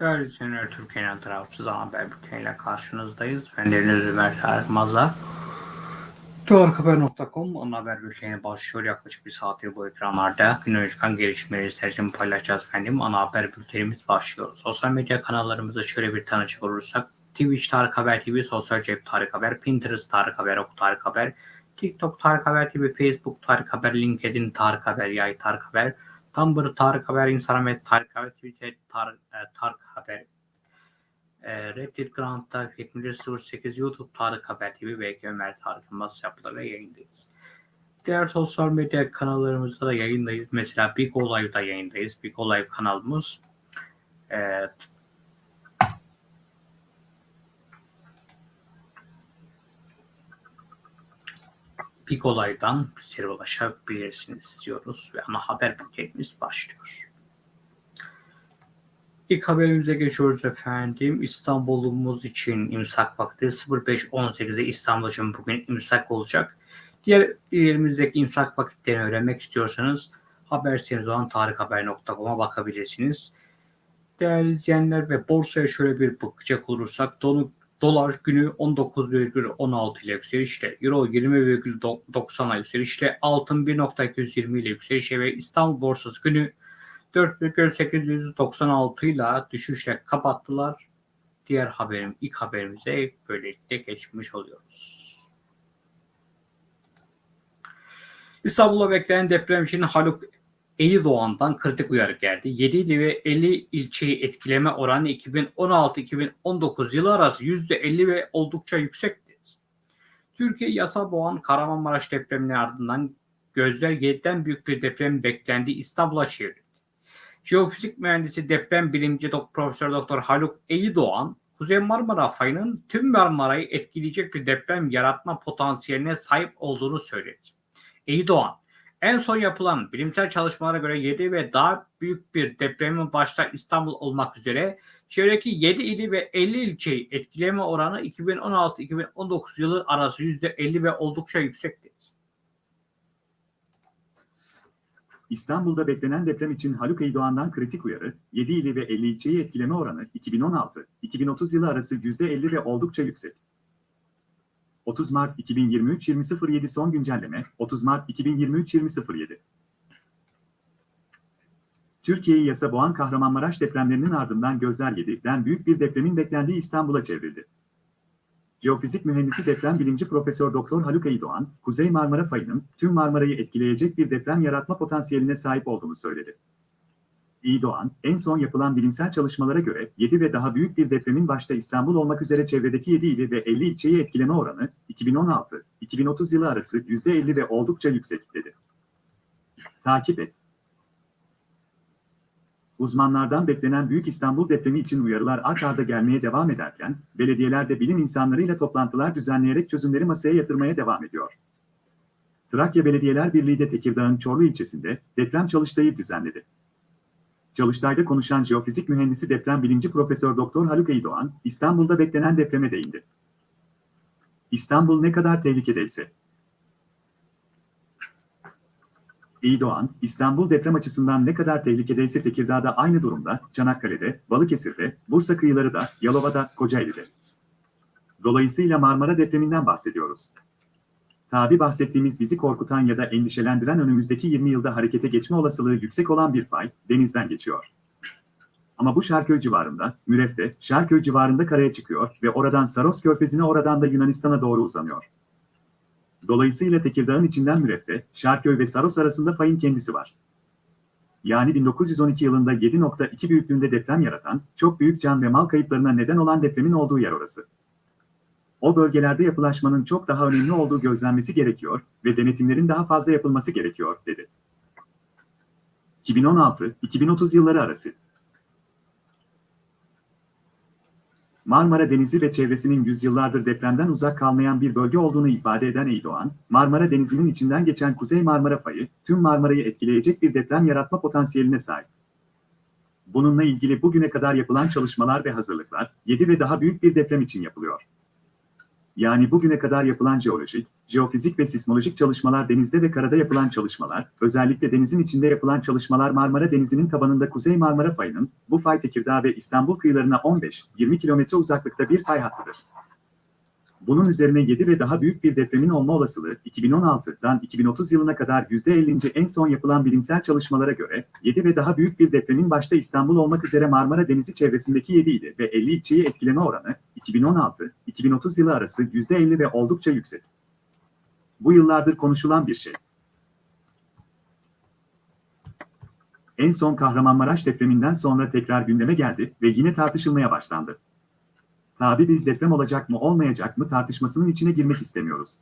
Değerli izleyenler, Türkiye'nin tarafsız haber bülteniyle karşınızdayız. Ben Deniz Ömer Tarık Mazlar. Doğruhaber.com ana haber bülteni başlıyor. Yaklaşık bir saattir bu ekranlarda günün çıkan gelişmeleri sercimi paylaşacağız efendim. Ana haber bültenimiz başlıyor. Sosyal medya kanallarımızı şöyle bir tanıcak olursak. Twitch Tarık Haber TV, Sosyal Cep Tarık Haber, Pinterest Tarık Haber, Ok Tarık Haber, TikTok Tarık Haber TV, Facebook Tarık Haber, LinkedIn Tarık Haber, Yay Tarık Haber, Tumblr Tarık Haber, Instagram Tarık Haber, Twitter Tarık, e, Tarık Haber, e, Reddit Grand Tarık 7008, YouTube Tarık Haber TV ve Ömer Tarık Yılmaz yapılarıyla yayındayız. Diğer sosyal medya kanallarımızda da yayındayız. Mesela Big O Live'da yayındayız. Big O Live kanalımız e, Big Olay'dan bizlere ulaşabilirsiniz diyoruz ve ana haber bültenimiz başlıyor. İlk haberimize geçiyoruz efendim. İstanbul'umuz için imsak vakti 05.18'e İstanbul için bugün imsak olacak. Diğer illerimizdeki imsak vakitlerini öğrenmek istiyorsanız haber sitemiz olan tarikhaber.com'a bakabilirsiniz. Değerli izleyenler ve borsaya şöyle bir bakacak olursak donu Dolar günü 19,16 ile yükselişle, Euro 20,90'a yükselişle, altın 1.220 ile yükselişle ve İstanbul borsası günü 4.896 ile düşüşle kapattılar. Diğer haberim, ilk haberimize böylelikle geçmiş oluyoruz. İstanbul'a beklenen deprem için Haluk Eyüpdoğan'dan kritik uyarı geldi. 7 il ve 50 ilçeyi etkileme oranı 2016-2019 yılı arası %50 ve oldukça yüksekti. Türkiye yasa boğan Kahramanmaraş depreminin ardından gözler 7'den büyük bir deprem beklendiği İstanbul'a çevrildi. Jeofizik mühendisi deprem bilimci Profesör Doktor Haluk Eyüpdoğan, Kuzey Marmara fayının tüm Marmara'yı etkileyecek bir deprem yaratma potansiyeline sahip olduğunu söyledi. Eyüpdoğan, en son yapılan bilimsel çalışmalara göre 7 ve daha büyük bir depremin başta İstanbul olmak üzere çevredeki 7 ili ve 50 ilçeyi etkileme oranı 2016-2019 yılı arası %50 ve oldukça yüksekti. İstanbul'da beklenen deprem için Haluk Eydoğan'dan kritik uyarı, 7 ili ve 50 ilçeyi etkileme oranı 2016-2030 yılı arası %50 ve oldukça yüksek. 30 Mart 2023 20.07 son güncelleme 30 Mart 2023 20.07 Türkiye'yi yasa boğan Kahramanmaraş depremlerinin ardından gözler 7'den büyük bir depremin beklendiği İstanbul'a çevrildi. Jeofizik mühendisi deprem bilimci Profesör Doktor Haluk Eydoğan, Kuzey Marmara fayının tüm Marmara'yı etkileyecek bir deprem yaratma potansiyeline sahip olduğunu söyledi. İyi Doğan, en son yapılan bilimsel çalışmalara göre 7 ve daha büyük bir depremin başta İstanbul olmak üzere çevredeki 7 ili ve 50 ilçeyi etkileme oranı 2016-2030 yılı arası %50 ve oldukça yüksek dedi. Takip et. Uzmanlardan beklenen Büyük İstanbul depremi için uyarılar art arda gelmeye devam ederken, belediyeler de bilim insanlarıyla toplantılar düzenleyerek çözümleri masaya yatırmaya devam ediyor. Trakya Belediyeler Birliği de Tekirdağ'ın Çorlu ilçesinde deprem çalıştayı düzenledi. Çalıştay'da konuşan jeofizik mühendisi deprem bilimci Profesör Doktor Haluk Eydoğan, İstanbul'da beklenen depreme değindi. İstanbul ne kadar tehlikedeyse. Eydoğan, İstanbul deprem açısından ne kadar tehlikedeyse Tekirdağ'da aynı durumda, Çanakkale'de, Balıkesir'de, Bursa kıyıları da, Yalova'da, Kocaeli'de. Dolayısıyla Marmara depreminden bahsediyoruz. Tabi bahsettiğimiz bizi korkutan ya da endişelendiren önümüzdeki 20 yılda harekete geçme olasılığı yüksek olan bir fay, denizden geçiyor. Ama bu Şarköy civarında, Müref'te, Şarköy civarında karaya çıkıyor ve oradan Saros körfezine oradan da Yunanistan'a doğru uzanıyor. Dolayısıyla Tekirdağ'ın içinden Müref'te, Şarköy ve Saros arasında fayın kendisi var. Yani 1912 yılında 7.2 büyüklüğünde deprem yaratan, çok büyük can ve mal kayıplarına neden olan depremin olduğu yer orası o bölgelerde yapılaşmanın çok daha önemli olduğu gözlenmesi gerekiyor ve denetimlerin daha fazla yapılması gerekiyor, dedi. 2016-2030 yılları arası Marmara Denizi ve çevresinin yüzyıllardır depremden uzak kalmayan bir bölge olduğunu ifade eden Eydoğan, Marmara Denizi'nin içinden geçen Kuzey Marmara fayı, tüm Marmara'yı etkileyecek bir deprem yaratma potansiyeline sahip. Bununla ilgili bugüne kadar yapılan çalışmalar ve hazırlıklar, 7 ve daha büyük bir deprem için yapılıyor. Yani bugüne kadar yapılan jeolojik, jeofizik ve sismolojik çalışmalar denizde ve karada yapılan çalışmalar, özellikle denizin içinde yapılan çalışmalar Marmara Denizi'nin tabanında Kuzey Marmara fayının, bu fay Tekirdağ ve İstanbul kıyılarına 15-20 kilometre uzaklıkta bir fay hattıdır. Bunun üzerine 7 ve daha büyük bir depremin olma olasılığı 2016'dan 2030 yılına kadar %50. en son yapılan bilimsel çalışmalara göre 7 ve daha büyük bir depremin başta İstanbul olmak üzere Marmara Denizi çevresindeki 7 ili ve 50 ilçeyi etkileme oranı 2016-2030 yılı arası %50 ve oldukça yüksek. Bu yıllardır konuşulan bir şey. En son Kahramanmaraş depreminden sonra tekrar gündeme geldi ve yine tartışılmaya başlandı. Tabi biz deprem olacak mı olmayacak mı tartışmasının içine girmek istemiyoruz.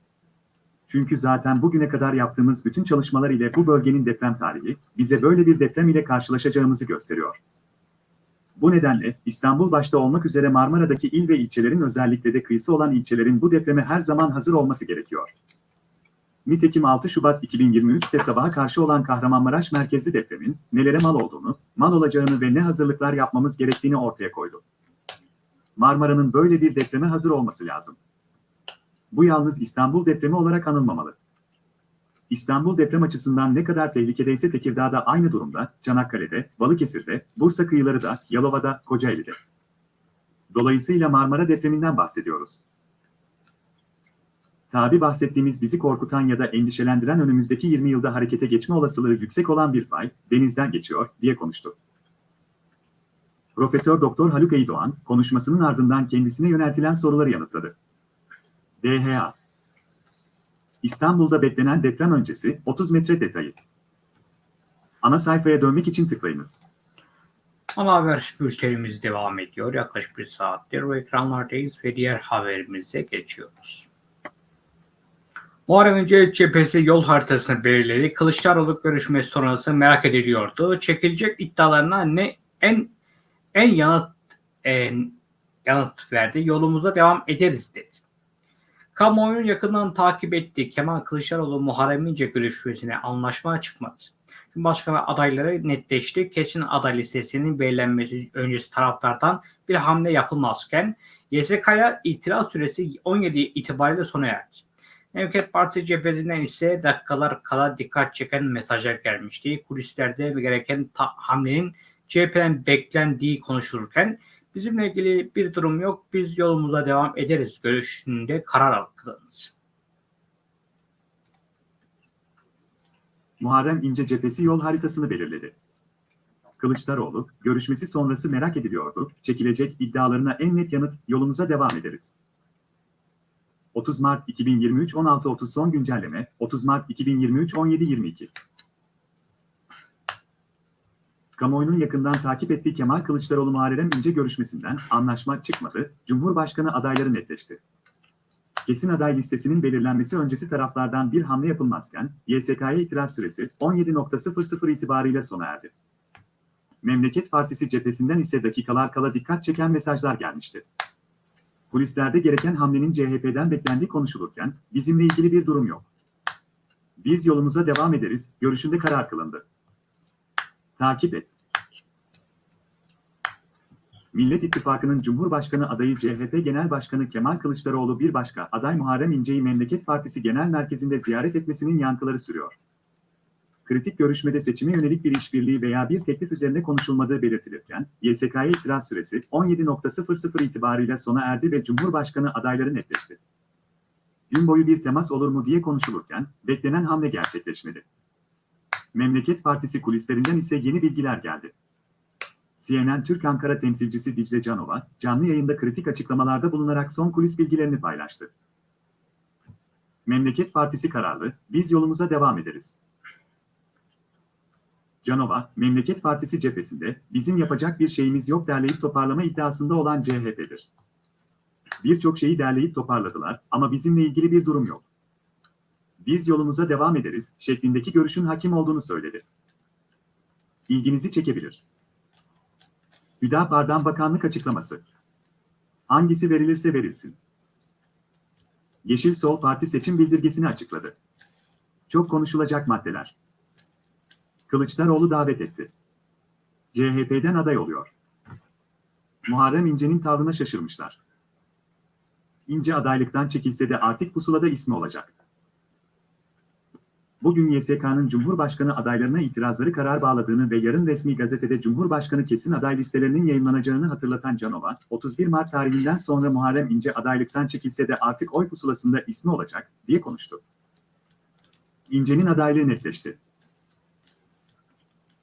Çünkü zaten bugüne kadar yaptığımız bütün çalışmalar ile bu bölgenin deprem tarihi bize böyle bir deprem ile karşılaşacağımızı gösteriyor. Bu nedenle İstanbul başta olmak üzere Marmara'daki il ve ilçelerin özellikle de kıyısı olan ilçelerin bu depreme her zaman hazır olması gerekiyor. Nitekim 6 Şubat 2023'te sabaha karşı olan Kahramanmaraş merkezli depremin nelere mal olduğunu, mal olacağını ve ne hazırlıklar yapmamız gerektiğini ortaya koydu. Marmara'nın böyle bir depreme hazır olması lazım. Bu yalnız İstanbul depremi olarak anılmamalı. İstanbul deprem açısından ne kadar tehlikedeyse Tekirdağ'da aynı durumda, Çanakkale'de, Balıkesir'de, Bursa kıyıları da, Yalova'da, Kocaeli'de. Dolayısıyla Marmara depreminden bahsediyoruz. Tabi bahsettiğimiz bizi korkutan ya da endişelendiren önümüzdeki 20 yılda harekete geçme olasılığı yüksek olan bir fay, denizden geçiyor, diye konuştu. Profesör Doktor Haluk Eydoğan, konuşmasının ardından kendisine yöneltilen soruları yanıtladı. DHA İstanbul'da beklenen deprem öncesi 30 metre detayı. Ana sayfaya dönmek için tıklayınız. Ana haber bültenimiz devam ediyor. Yaklaşık bir saattir bu ekranlardayız ve diğer haberimize geçiyoruz. Muharrem İnce cephesi yol haritasını belirledi. Kılıçdaroğlu görüşmesi sonrası merak ediliyordu. Çekilecek iddialarına ne en en yanıt en yanıt verdi. Yolumuza devam ederiz dedi. Kamuoyunun yakından takip ettiği Kemal Kılıçdaroğlu Muharrem İnce görüşmesine anlaşma çıkmadı. Cumhurbaşkanı adayları netleşti. Kesin aday listesinin belirlenmesi öncesi taraftardan bir hamle yapılmazken YSK'ya itiraz süresi 17 itibariyle sona erdi. Memleket Partisi cephesinden ise dakikalar kala dikkat çeken mesajlar gelmişti. Kulislerde gereken hamlenin CHP'den beklendiği konuşulurken bizimle ilgili bir durum yok biz yolumuza devam ederiz görüşünde karar alındı. Muharrem İnce cephesi yol haritasını belirledi. Kılıçdaroğlu, görüşmesi sonrası merak ediliyordu, çekilecek iddialarına en net yanıt, yolumuza devam ederiz. 30 Mart 2023 16.30 son güncelleme, 30 Mart 2023 17.22 Kamuoyunun yakından takip ettiği Kemal Kılıçdaroğlu Muharrem İnce görüşmesinden anlaşma çıkmadı, Cumhurbaşkanı adayları netleşti. Kesin aday listesinin belirlenmesi öncesi taraflardan bir hamle yapılmazken, YSK'ya itiraz süresi 17.00 itibarıyla sona erdi. Memleket Partisi cephesinden ise dakikalar kala dikkat çeken mesajlar gelmişti. Kulislerde gereken hamlenin CHP'den beklendiği konuşulurken, bizimle ilgili bir durum yok. Biz yolumuza devam ederiz, görüşünde karar kılındı. Takip et. Millet İttifakı'nın Cumhurbaşkanı adayı CHP Genel Başkanı Kemal Kılıçdaroğlu bir başka aday Muharrem İnce'yi Memleket Partisi Genel Merkezi'nde ziyaret etmesinin yankıları sürüyor. Kritik görüşmede seçime yönelik bir işbirliği veya bir teklif üzerine konuşulmadığı belirtilirken, YSK'ya itiraz süresi 17.00 itibarıyla sona erdi ve Cumhurbaşkanı adayları netleşti. Gün boyu bir temas olur mu diye konuşulurken, beklenen hamle gerçekleşmedi. Memleket Partisi kulislerinden ise yeni bilgiler geldi. CNN Türk Ankara temsilcisi Dicle Canova, canlı yayında kritik açıklamalarda bulunarak son kulis bilgilerini paylaştı. Memleket Partisi kararlı, biz yolumuza devam ederiz. Canova, Memleket Partisi cephesinde bizim yapacak bir şeyimiz yok derleyip toparlama iddiasında olan CHP'dir. Birçok şeyi derleyip toparladılar ama bizimle ilgili bir durum yok. Biz yolumuza devam ederiz şeklindeki görüşün hakim olduğunu söyledi. İlginizi çekebilir. Hüdapar'dan bakanlık açıklaması. Hangisi verilirse verilsin. Yeşil Sol Parti seçim bildirgesini açıkladı. Çok konuşulacak maddeler. Kılıçdaroğlu davet etti. CHP'den aday oluyor. Muharrem İnce'nin tavrına şaşırmışlar. İnce adaylıktan çekilse de artık pusulada ismi olacak. Bugün YSK'nın Cumhurbaşkanı adaylarına itirazları karar bağladığını ve yarın resmi gazetede Cumhurbaşkanı kesin aday listelerinin yayınlanacağını hatırlatan Canova, 31 Mart tarihinden sonra Muharrem İnce adaylıktan çekilse de artık oy pusulasında ismi olacak, diye konuştu. İnce'nin adaylığı netleşti.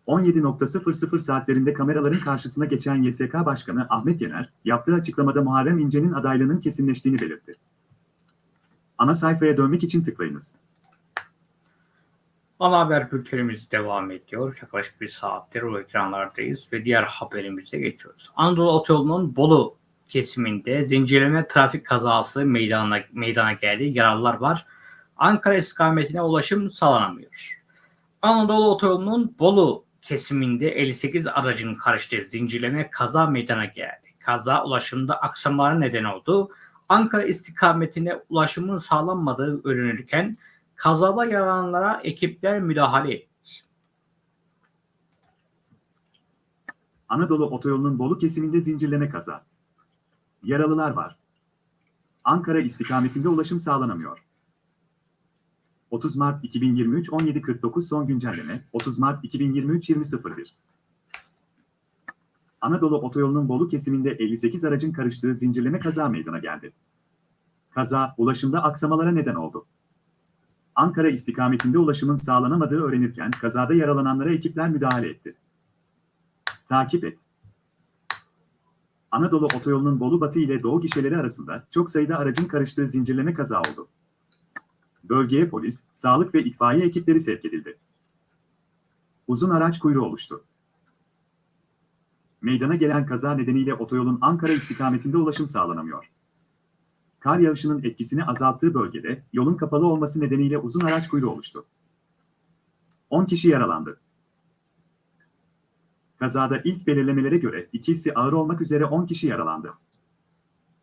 17.00 saatlerinde kameraların karşısına geçen YSK Başkanı Ahmet Yener, yaptığı açıklamada Muharrem İnce'nin adaylığının kesinleştiğini belirtti. Ana sayfaya dönmek için tıklayınız. Ana haber bültenimiz devam ediyor. Yaklaşık bir saattir o ekranlardayız ve diğer haberimize geçiyoruz. Anadolu Otoyolu'nun Bolu kesiminde zincirleme trafik kazası meydana, meydana geldi. Yaralılar var. Ankara istikametine ulaşım sağlanamıyor. Anadolu Otoyolu'nun Bolu kesiminde 58 aracın karıştığı zincirleme kaza meydana geldi. Kaza ulaşımda aksamalara neden oldu. Ankara istikametine ulaşımın sağlanmadığı öğrenilirken kazada yaralananlara ekipler müdahale etti. Anadolu Otoyolu'nun Bolu kesiminde zincirleme kaza. Yaralılar var. Ankara istikametinde ulaşım sağlanamıyor. 30 Mart 2023 17.49 son güncelleme 30 Mart 2023 20.01 Anadolu Otoyolu'nun Bolu kesiminde 58 aracın karıştığı zincirleme kaza meydana geldi. Kaza, ulaşımda aksamalara neden oldu. Ankara istikametinde ulaşımın sağlanamadığı öğrenirken kazada yaralananlara ekipler müdahale etti. Takip et. Anadolu Otoyolu'nun Bolu Batı ile Doğu gişeleri arasında çok sayıda aracın karıştığı zincirleme kaza oldu. Bölgeye polis, sağlık ve itfaiye ekipleri sevk edildi. Uzun araç kuyruğu oluştu. Meydana gelen kaza nedeniyle otoyolun Ankara istikametinde ulaşım sağlanamıyor. Kar yağışının etkisini azalttığı bölgede yolun kapalı olması nedeniyle uzun araç kuyruğu oluştu. 10 kişi yaralandı. Kazada ilk belirlemelere göre ikisi ağır olmak üzere 10 kişi yaralandı.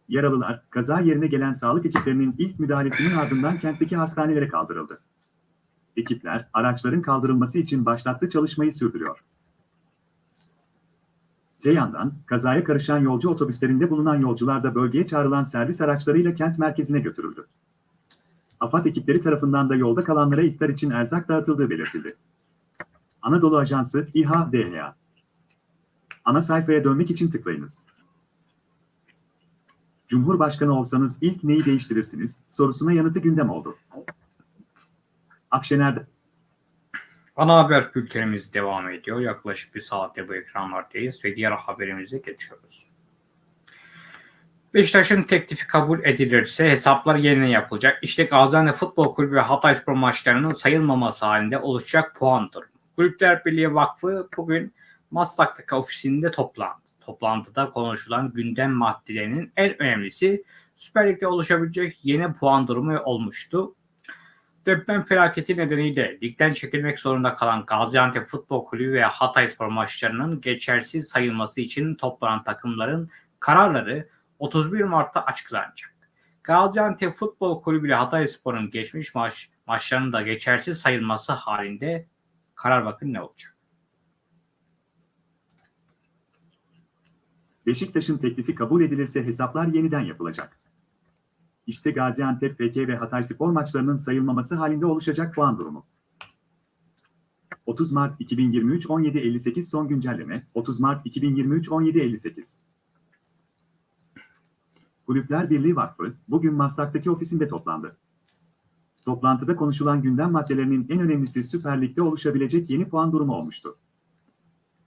Yaralılar, kaza yerine gelen sağlık ekiplerinin ilk müdahalesinin ardından kentteki hastanelere kaldırıldı. Ekipler, araçların kaldırılması için başlattığı çalışmayı sürdürüyor. Öte yandan, kazaya karışan yolcu otobüslerinde bulunan yolcular da bölgeye çağrılan servis araçlarıyla kent merkezine götürüldü. AFAD ekipleri tarafından da yolda kalanlara iftar için erzak dağıtıldığı belirtildi. Anadolu Ajansı, İHA, DHA. Ana sayfaya dönmek için tıklayınız. Cumhurbaşkanı olsanız ilk neyi değiştirirsiniz sorusuna yanıtı gündem oldu. Akşener'de Ana haber bültenimiz devam ediyor. Yaklaşık bir saatte bu ekranlardayız ve diğer haberimize geçiyoruz. Beşiktaş'ın teklifi kabul edilirse hesaplar yeniden yapılacak. İşte Gaziantep Futbol Kulübü ve Hatayspor maçlarının sayılmaması halinde oluşacak puan durumu. Kulüpler Birliği Vakfı bugün Maslak'taki ofisinde toplandı. Toplantıda konuşulan gündem maddelerinin en önemlisi Süper Lig'de oluşabilecek yeni puan durumu olmuştu. Deprem felaketi nedeniyle ligden çekilmek zorunda kalan Gaziantep Futbol Kulübü ve Hatayspor maçlarının geçersiz sayılması için toplanan takımların kararları 31 Mart'ta açıklanacak. Gaziantep Futbol Kulübü ile Hatayspor'un geçmiş maç, maçlarının da geçersiz sayılması halinde karar bakın ne olacak. Beşiktaş'ın teklifi kabul edilirse hesaplar yeniden yapılacak. İşte Gaziantep, PK ve Hatayspor maçlarının sayılmaması halinde oluşacak puan durumu. 30 Mart 2023 17.58 son güncelleme 30 Mart 2023 17.58 Kulüpler Birliği Vakfı bugün Maslak'taki ofisinde toplandı. Toplantıda konuşulan gündem maddelerinin en önemlisi Süper Lig'de oluşabilecek yeni puan durumu olmuştu.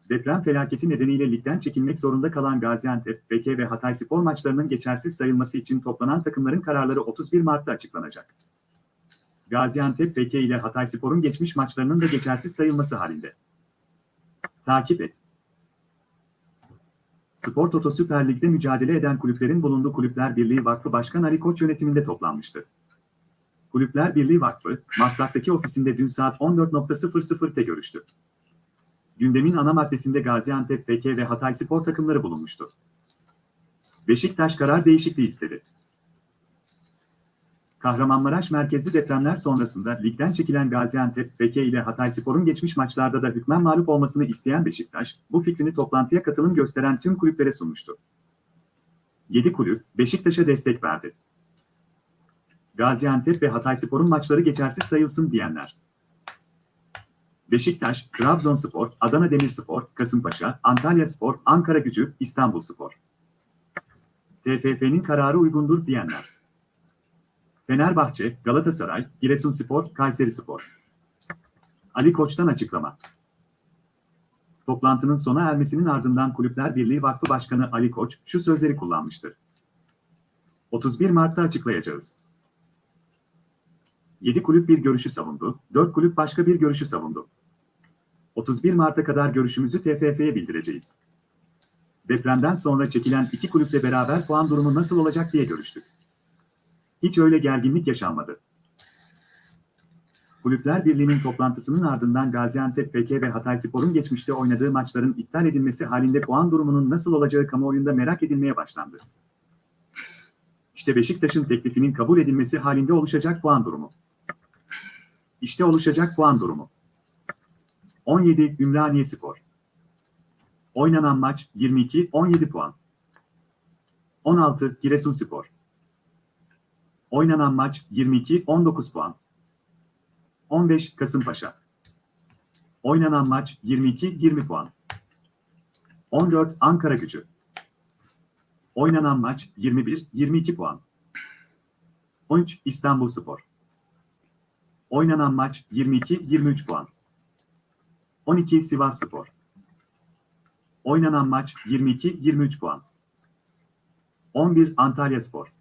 Deprem felaketi nedeniyle ligden çekilmek zorunda kalan Gaziantep, PK ve Hatayspor maçlarının geçersiz sayılması için toplanan takımların kararları 31 Mart'ta açıklanacak. Gaziantep, PK ile Hatayspor'un geçmiş maçlarının da geçersiz sayılması halinde. Takip et. Spor Toto Süper Lig'de mücadele eden kulüplerin bulunduğu Kulüpler Birliği Vakfı Başkan Ali Koç yönetiminde toplanmıştı. Kulüpler Birliği Vakfı, Maslak'taki ofisinde dün saat 14.00'te görüştü. Gündemin ana maddesinde Gaziantep, PK ve Hatayspor takımları bulunmuştu. Beşiktaş karar değişikliği istedi. Kahramanmaraş merkezli depremler sonrasında ligden çekilen Gaziantep, PK ile Hatayspor'un geçmiş maçlarda da hükmen mağlup olmasını isteyen Beşiktaş, bu fikrini toplantıya katılım gösteren tüm kulüplere sunmuştu. 7 kulüp, Beşiktaş'a destek verdi. Gaziantep ve Hatayspor'un maçları geçersiz sayılsın diyenler. Beşiktaş, Trabzonspor, Adana Demirspor, Kasımpaşa, Antalyaspor, Ankara Gücü, İstanbulspor. TFF'nin kararı uygundur diyenler. Fenerbahçe, Galatasaray, Giresunspor, Kayserispor. Ali Koç'tan açıklama. Toplantının sona ermesinin ardından Kulüpler Birliği Vakfı Başkanı Ali Koç şu sözleri kullanmıştır. 31 Mart'ta açıklayacağız. 7 kulüp bir görüşü savundu, 4 kulüp başka bir görüşü savundu. 31 Mart'a kadar görüşümüzü TFF'ye bildireceğiz. Depremden sonra çekilen iki kulüple beraber puan durumu nasıl olacak diye görüştük. Hiç öyle gerginlik yaşanmadı. Kulüpler Birliği'nin toplantısının ardından Gaziantep PK ve Hatayspor'un geçmişte oynadığı maçların iptal edilmesi halinde puan durumunun nasıl olacağı kamuoyunda merak edilmeye başlandı. İşte Beşiktaş'ın teklifinin kabul edilmesi halinde oluşacak puan durumu. İşte oluşacak puan durumu. 17 Ümraniye Spor. Oynanan maç 22-17 puan. 16 Giresunspor. Oynanan maç 22-19 puan. 15 Kasımpaşa. Oynanan maç 22-20 puan. 14 Ankara Gücü. Oynanan maç 21-22 puan. 13 İstanbulspor. Oynanan maç 22-23 puan. 12 Sivasspor. Oynanan maç 22-23 puan. 11 Antalyaspor.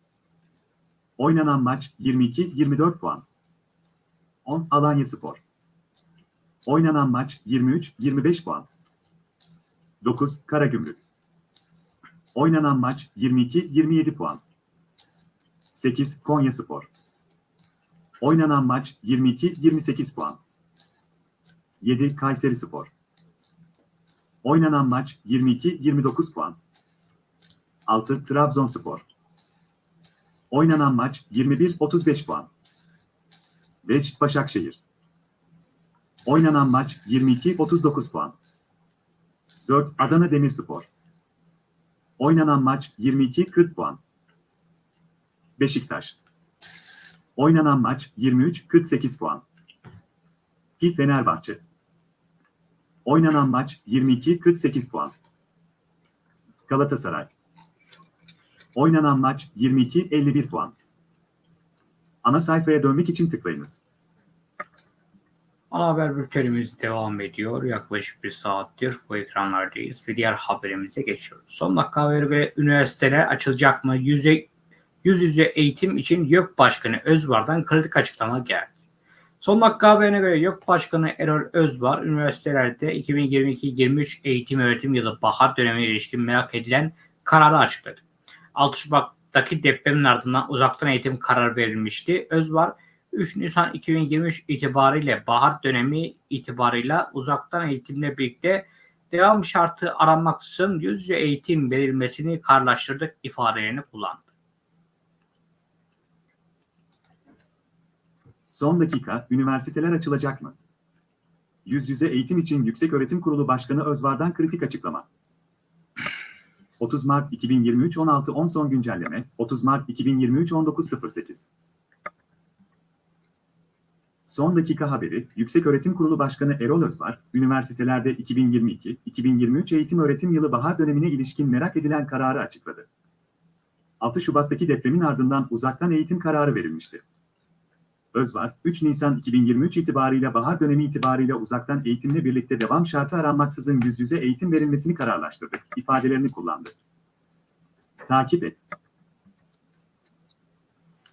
Oynanan maç 22-24 puan. 10 Alanyaspor. Oynanan maç 23-25 puan. 9 Karagümrük. Oynanan maç 22-27 puan. 8 Konyaspor. Oynanan maç 22-28 puan. 7 Kayserispor. Oynanan maç 22-29 puan. 6 Trabzonspor. Oynanan maç 21-35 puan. 5 Başakşehir. Oynanan maç 22-39 puan. 4 Adana Demirspor. Oynanan maç 22-40 puan. Beşiktaş. Oynanan maç 23-48 puan. 2 Fenerbahçe. Oynanan maç 22-48 puan. Galatasaray. Oynanan maç 22-51 puan. Ana sayfaya dönmek için tıklayınız. Ana haber bültenimiz devam ediyor. Yaklaşık bir saattir bu ekranlardayız ve diğer haberimize geçiyoruz. Son dakika haberi göre üniversiteler açılacak mı? Yüze, yüz yüze eğitim için YÖK Başkanı Özvar'dan kritik açıklama geldi. Son dakika haberine göre YÖK Başkanı Erol Özvar, üniversitelerde 2022-23 eğitim öğretim yılı bahar dönemine ilişkin merak edilen kararı açıkladı. 6 Şubat'taki depremin ardından uzaktan eğitim kararı verilmişti. Özvar, 3 Nisan 2023 itibariyle bahar dönemi itibarıyla uzaktan eğitimle birlikte devam şartı aranmaksızın yüz yüze eğitim verilmesini kararlaştırdık ifadelerini kullandı. Son dakika, üniversiteler açılacak mı? Yüz yüze eğitim için Yükseköğretim Kurulu Başkanı Özvar'dan kritik açıklama. 30 Mart 2023 16.10 son güncelleme, 30 Mart 2023 19.08 Son dakika haberi, Yükseköğretim Kurulu Başkanı Erol Özvar, üniversitelerde 2022-2023 eğitim öğretim yılı bahar dönemine ilişkin merak edilen kararı açıkladı. 6 Şubat'taki depremin ardından uzaktan eğitim kararı verilmişti. Özvar, 3 Nisan 2023 itibarıyla bahar dönemi itibarıyla uzaktan eğitimle birlikte devam şartı aranmaksızın yüz yüze eğitim verilmesini kararlaştırdı, ifadelerini kullandı. Takip et.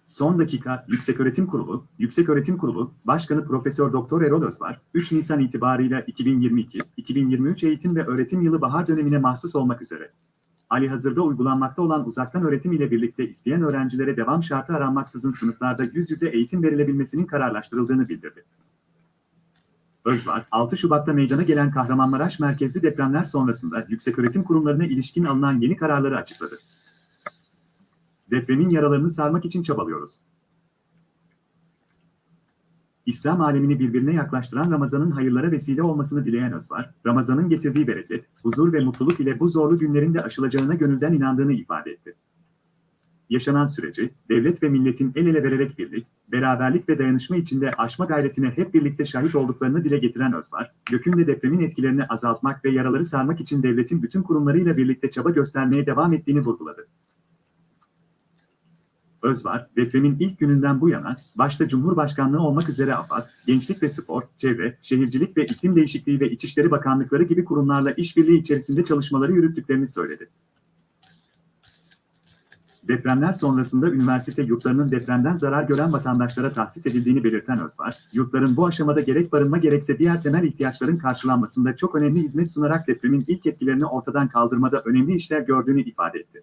Son dakika Yükseköğretim Kurulu, Yükseköğretim Kurulu Başkanı Profesör Doktor Erol Özvar, 3 Nisan itibarıyla 2022-2023 eğitim ve öğretim yılı bahar dönemine mahsus olmak üzere Ali hazırda uygulanmakta olan uzaktan öğretim ile birlikte isteyen öğrencilere devam şartı aranmaksızın sınıflarda yüz yüze eğitim verilebilmesinin kararlaştırıldığını bildirdi. Özvar, 6 Şubat'ta meydana gelen Kahramanmaraş merkezli depremler sonrasında yükseköğretim kurumlarına ilişkin alınan yeni kararları açıkladı. Depremin yaralarını sarmak için çabalıyoruz. İslam alemini birbirine yaklaştıran Ramazan'ın hayırlara vesile olmasını dileyen Özvar, Ramazan'ın getirdiği bereket, huzur ve mutluluk ile bu zorlu günlerin de aşılacağına gönülden inandığını ifade etti. yaşanan süreci, devlet ve milletin el ele vererek birlik, beraberlik ve dayanışma içinde aşma gayretine hep birlikte şahit olduklarını dile getiren Özvar, Gökün'de depremin etkilerini azaltmak ve yaraları sarmak için devletin bütün kurumlarıyla birlikte çaba göstermeye devam ettiğini vurguladı. Özvar, depremin ilk gününden bu yana, başta Cumhurbaşkanlığı olmak üzere AFAD, Gençlik ve Spor, Çevre, Şehircilik ve İklim Değişikliği ve İçişleri Bakanlıkları gibi kurumlarla işbirliği içerisinde çalışmaları yürüttüklerini söyledi. Depremler sonrasında üniversite yurtlarının depremden zarar gören vatandaşlara tahsis edildiğini belirten Özvar, yurtların bu aşamada gerek barınma gerekse diğer temel ihtiyaçların karşılanmasında çok önemli hizmet sunarak depremin ilk etkilerini ortadan kaldırmada önemli işler gördüğünü ifade etti.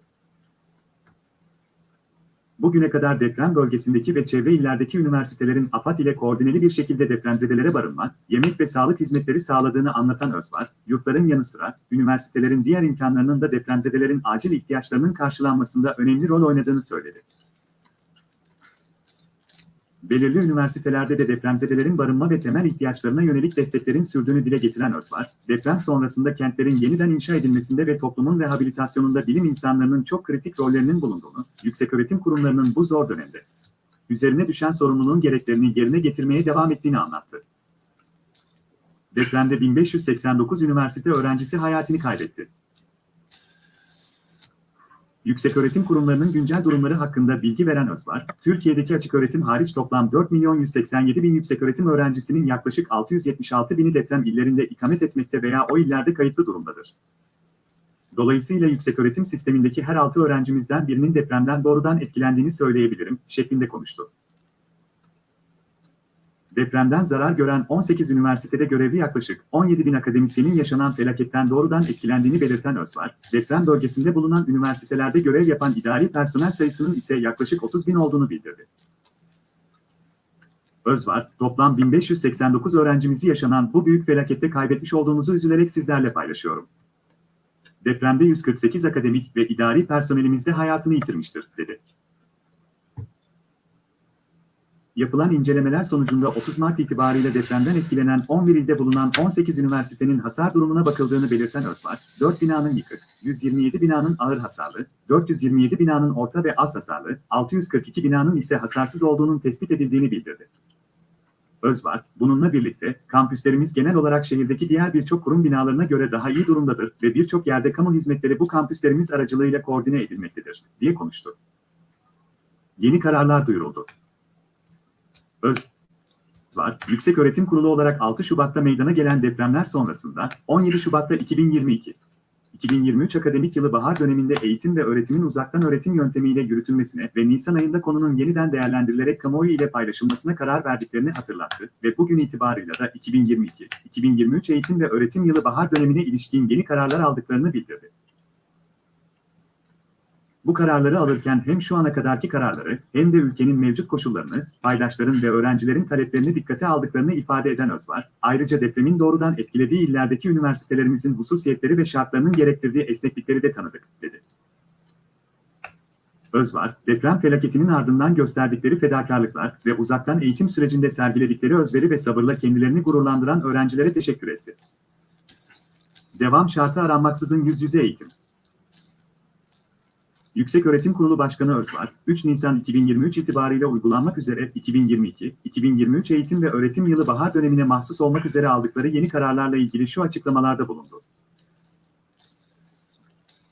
Bugüne kadar deprem bölgesindeki ve çevre illerdeki üniversitelerin AFAD ile koordineli bir şekilde depremzedelere barınma, yemek ve sağlık hizmetleri sağladığını anlatan Özvar, yurtların yanı sıra üniversitelerin diğer imkanlarının da depremzedelerin acil ihtiyaçlarının karşılanmasında önemli rol oynadığını söyledi. Belirli üniversitelerde de depremzedelerin barınma ve temel ihtiyaçlarına yönelik desteklerin sürdüğünü dile getiren Özvar, deprem sonrasında kentlerin yeniden inşa edilmesinde ve toplumun rehabilitasyonunda bilim insanlarının çok kritik rollerinin bulunduğunu, yükseköğretim kurumlarının bu zor dönemde üzerine düşen sorumluluğun gereklerini yerine getirmeye devam ettiğini anlattı. Depremde 1589 üniversite öğrencisi hayatını kaybetti. Yükseköğretim kurumlarının güncel durumları hakkında bilgi veren Özvar, Türkiye'deki açık öğretim hariç toplam 4 milyon 187 bin yükseköğretim öğrencisinin yaklaşık 676 bini deprem illerinde ikamet etmekte veya o illerde kayıtlı durumdadır. Dolayısıyla yükseköğretim sistemindeki her 6 öğrencimizden birinin depremden doğrudan etkilendiğini söyleyebilirim, şeklinde konuştu. Depremden zarar gören 18 üniversitede görevli yaklaşık 17 bin akademisyenin yaşanan felaketten doğrudan etkilendiğini belirten Özvar, deprem bölgesinde bulunan üniversitelerde görev yapan idari personel sayısının ise yaklaşık 30 bin olduğunu bildirdi. Özvar, toplam 1589 öğrencimizi yaşanan bu büyük felakette kaybetmiş olduğumuzu üzülerek sizlerle paylaşıyorum. Depremde 148 akademik ve idari personelimiz de hayatını yitirmiştir, dedi. Yapılan incelemeler sonucunda 30 Mart itibariyle depremden etkilenen 11 ilde bulunan 18 üniversitenin hasar durumuna bakıldığını belirten Özvar, 4 binanın yıkık, 127 binanın ağır hasarlı, 427 binanın orta ve az hasarlı, 642 binanın ise hasarsız olduğunun tespit edildiğini bildirdi. Özvar, bununla birlikte kampüslerimiz genel olarak şehirdeki diğer birçok kurum binalarına göre daha iyi durumdadır ve birçok yerde kamu hizmetleri bu kampüslerimiz aracılığıyla koordine edilmektedir, diye konuştu. Yeni kararlar duyuruldu. Öz var. Yüksek Öğretim Kurulu olarak 6 Şubat'ta meydana gelen depremler sonrasında 17 Şubat'ta 2022 2023 akademik yılı bahar döneminde eğitim ve öğretimin uzaktan öğretim yöntemiyle yürütülmesine ve Nisan ayında konunun yeniden değerlendirilerek kamuoyu ile paylaşılmasına karar verdiklerini hatırlattı ve bugün itibarıyla da 2022-2023 eğitim ve öğretim yılı bahar dönemine ilişkin yeni kararlar aldıklarını bildirdi. Bu kararları alırken hem şu ana kadarki kararları hem de ülkenin mevcut koşullarını, paydaşların ve öğrencilerin taleplerini dikkate aldıklarını ifade eden Özvar, ayrıca depremin doğrudan etkilediği illerdeki üniversitelerimizin hususiyetleri ve şartlarının gerektirdiği esneklikleri de tanıdık, dedi. Özvar, deprem felaketinin ardından gösterdikleri fedakarlıklar ve uzaktan eğitim sürecinde sergiledikleri özveri ve sabırla kendilerini gururlandıran öğrencilere teşekkür etti. Devam şartı aranmaksızın yüz yüze eğitim. Yükseköğretim Kurulu Başkanı Özvar, 3 Nisan 2023 itibariyle uygulanmak üzere 2022-2023 eğitim ve öğretim yılı bahar dönemine mahsus olmak üzere aldıkları yeni kararlarla ilgili şu açıklamalarda bulundu.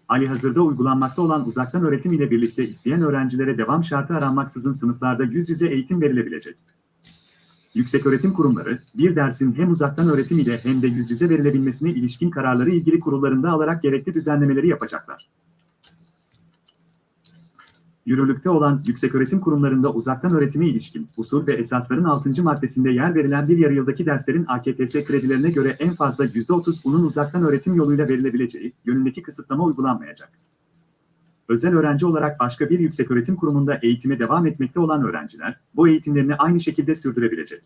Ali hazırda uygulanmakta olan uzaktan öğretim ile birlikte isteyen öğrencilere devam şartı aranmaksızın sınıflarda yüz yüze eğitim verilebilecek. Yükseköğretim kurumları, bir dersin hem uzaktan öğretim ile hem de yüz yüze verilebilmesine ilişkin kararları ilgili kurullarında alarak gerekli düzenlemeleri yapacaklar. Yürürlükte olan yükseköğretim kurumlarında uzaktan öğretime ilişkin usul ve esasların 6. maddesinde yer verilen bir yarı yıldaki derslerin AKTS kredilerine göre en fazla %30 bunun uzaktan öğretim yoluyla verilebileceği yönündeki kısıtlama uygulanmayacak. Özel öğrenci olarak başka bir yükseköğretim kurumunda eğitime devam etmekte olan öğrenciler bu eğitimlerini aynı şekilde sürdürebilecek.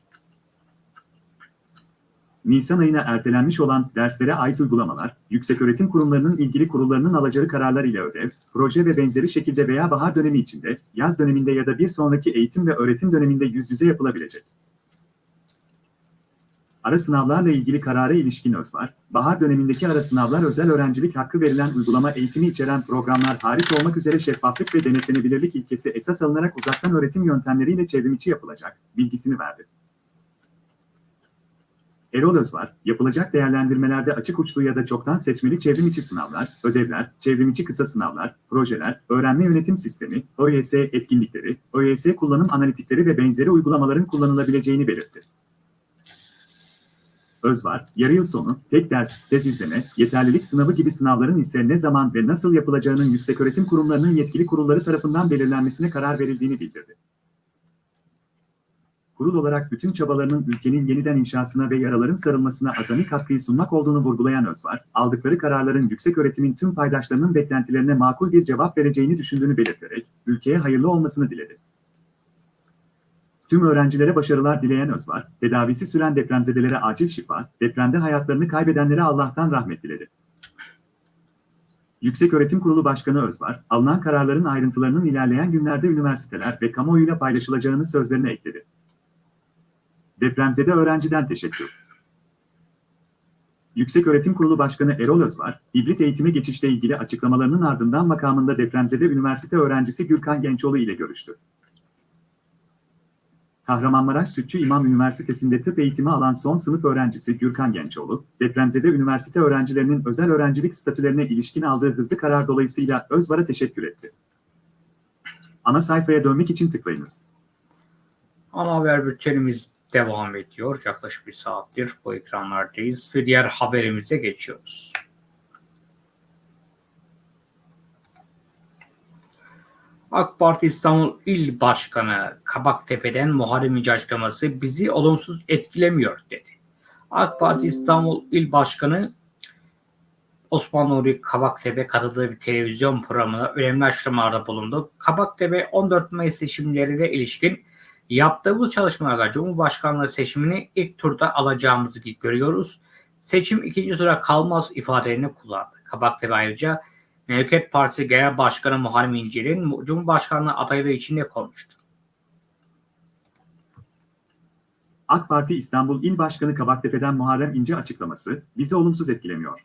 Nisan ayına ertelenmiş olan derslere ait uygulamalar, yükseköğretim kurumlarının ilgili kurullarının alacağı kararlar ile ödev, proje ve benzeri şekilde veya bahar dönemi içinde, yaz döneminde ya da bir sonraki eğitim ve öğretim döneminde yüz yüze yapılabilecek. Ara sınavlarla ilgili karara ilişkin öz var. Bahar dönemindeki ara sınavlar özel öğrencilik hakkı verilen uygulama eğitimi içeren programlar hariç olmak üzere şeffaflık ve denetlenebilirlik ilkesi esas alınarak uzaktan öğretim yöntemleriyle çevrimiçi yapılacak bilgisini verdi. Erol Özvar, yapılacak değerlendirmelerde açık uçlu ya da çoktan seçmeli çevrimiçi sınavlar, ödevler, çevrimiçi kısa sınavlar, projeler, öğrenme yönetim sistemi, OYS etkinlikleri, OYS kullanım analitikleri ve benzeri uygulamaların kullanılabileceğini belirtti. Özvar, yarı yıl sonu, tek ders, tez izleme, yeterlilik sınavı gibi sınavların ise ne zaman ve nasıl yapılacağının yükseköğretim kurumlarının yetkili kurulları tarafından belirlenmesine karar verildiğini bildirdi. Kurul olarak bütün çabalarının ülkenin yeniden inşasına ve yaraların sarılmasına azami katkıyı sunmak olduğunu vurgulayan Özvar, aldıkları kararların yüksek öğretimin tüm paydaşlarının beklentilerine makul bir cevap vereceğini düşündüğünü belirterek, ülkeye hayırlı olmasını diledi. Tüm öğrencilere başarılar dileyen Özvar, tedavisi süren depremzedelere acil şifa, depremde hayatlarını kaybedenlere Allah'tan rahmet diledi. Yükseköğretim Kurulu Başkanı Özvar, alınan kararların ayrıntılarının ilerleyen günlerde üniversiteler ve kamuoyuyla paylaşılacağını sözlerine ekledi. Depremzede öğrenciden teşekkür. Yükseköğretim Kurulu Başkanı Erol Özvar, hibrit eğitime geçişle ilgili açıklamalarının ardından makamında depremzede üniversite öğrencisi Gürkan Gençoğlu ile görüştü. Kahramanmaraş Sütçü İmam Üniversitesi'nde tıp eğitimi alan son sınıf öğrencisi Gürkan Gençoğlu, depremzede üniversite öğrencilerinin özel öğrencilik statülerine ilişkin aldığı hızlı karar dolayısıyla Özvar'a teşekkür etti. Ana sayfaya dönmek için tıklayınız. Ana haber bültenimiz devam ediyor. Yaklaşık bir saattir bu ekranlardayız ve diğer haberimize geçiyoruz. AK Parti İstanbul İl Başkanı Kabaktepe'den Muharrem İnce açıklaması bizi olumsuz etkilemiyor dedi. AK Parti İstanbul İl Başkanı Osman Nuri Kabaktepe katıldığı bir televizyon programına önemli açıklamalarda bulundu. Kabaktepe 14 Mayıs seçimlerine ilişkin yaptığımız çalışmalarda Cumhurbaşkanlığı seçimini ilk turda alacağımızı görüyoruz. Seçim ikinci tura kalmaz ifadelerini kullandı. Kabaktepe ayrıca Memleket Partisi Genel Başkanı Muharrem İnce'nin Cumhurbaşkanlığı adaylığı için de konuştu. AK Parti İstanbul İl Başkanı Kabaktepe'den Muharrem İnce açıklaması bizi olumsuz etkilemiyor.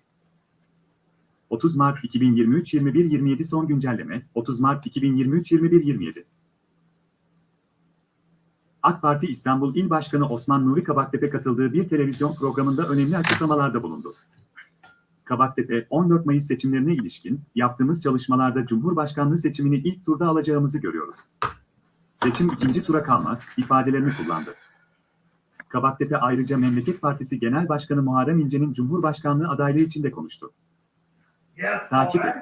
30 Mart 2023 21 27 son güncelleme 30 Mart 2023 21 27 AK Parti İstanbul İl Başkanı Osman Nuri Kabaktepe katıldığı bir televizyon programında önemli açıklamalarda bulundu. Kabaktepe, 14 Mayıs seçimlerine ilişkin yaptığımız çalışmalarda Cumhurbaşkanlığı seçimini ilk turda alacağımızı görüyoruz. Seçim ikinci tura kalmaz ifadelerini kullandı. Kabaktepe ayrıca Memleket Partisi Genel Başkanı Muharrem İnce'nin Cumhurbaşkanlığı adaylığı için de konuştu. Takip et.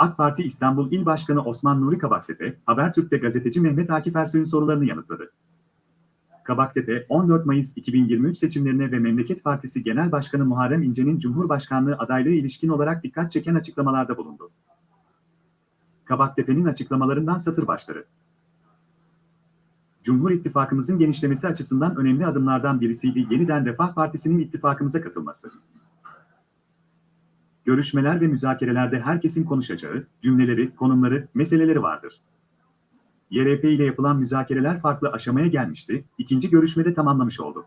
AK Parti İstanbul İl Başkanı Osman Nuri Kabaktepe, Habertürk'te gazeteci Mehmet Akif Ersoy'un sorularını yanıtladı. Kabaktepe, 14 Mayıs 2023 seçimlerine ve Memleket Partisi Genel Başkanı Muharrem İnce'nin Cumhurbaşkanlığı adaylığı ilişkin olarak dikkat çeken açıklamalarda bulundu. Kabaktepe'nin açıklamalarından satır başları. Cumhur İttifakımızın genişlemesi açısından önemli adımlardan birisiydi yeniden Refah Partisi'nin ittifakımıza katılması. Görüşmeler ve müzakerelerde herkesin konuşacağı, cümleleri, konumları, meseleleri vardır. YRP ile yapılan müzakereler farklı aşamaya gelmişti, ikinci görüşmede tamamlamış oldu.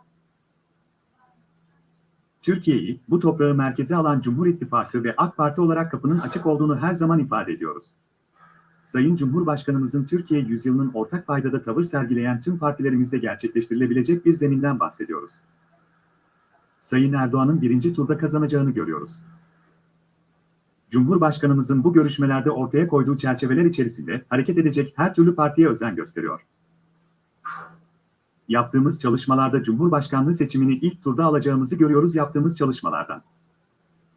Türkiye'yi, bu toprağı merkeze alan Cumhur İttifakı ve AK Parti olarak kapının açık olduğunu her zaman ifade ediyoruz. Sayın Cumhurbaşkanımızın Türkiye yüzyılının ortak paydada tavır sergileyen tüm partilerimizde gerçekleştirilebilecek bir zeminden bahsediyoruz. Sayın Erdoğan'ın birinci turda kazanacağını görüyoruz. Cumhurbaşkanımızın bu görüşmelerde ortaya koyduğu çerçeveler içerisinde hareket edecek her türlü partiye özen gösteriyor. Yaptığımız çalışmalarda Cumhurbaşkanlığı seçimini ilk turda alacağımızı görüyoruz yaptığımız çalışmalardan.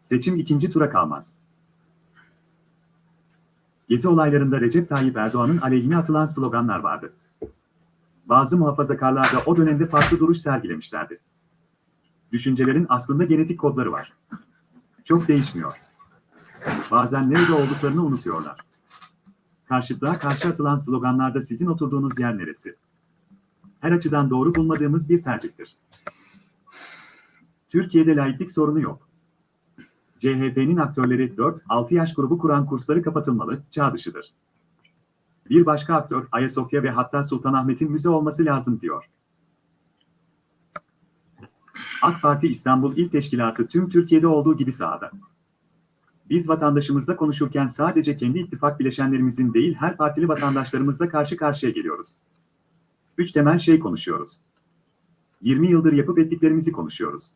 Seçim ikinci tura kalmaz. Gezi olaylarında Recep Tayyip Erdoğan'ın aleyhine atılan sloganlar vardı. Bazı muhafazakarlar da o dönemde farklı duruş sergilemişlerdi. Düşüncelerin aslında genetik kodları var. Çok değişmiyor. Bazen nerede olduklarını unutuyorlar. Karşıtlığa karşı atılan sloganlarda sizin oturduğunuz yer neresi? Her açıdan doğru bulmadığımız bir tercihtir. Türkiye'de laiklik sorunu yok. CHP'nin aktörleri 4-6 yaş grubu kuran kursları kapatılmalı, çağ dışıdır. Bir başka aktör Ayasofya ve hatta Sultanahmet'in müze olması lazım diyor. AK Parti İstanbul İl Teşkilatı tüm Türkiye'de olduğu gibi sahada. Biz vatandaşımızla konuşurken sadece kendi ittifak bileşenlerimizin değil her partili vatandaşlarımızla karşı karşıya geliyoruz. Üç temel şey konuşuyoruz. 20 yıldır yapıp ettiklerimizi konuşuyoruz.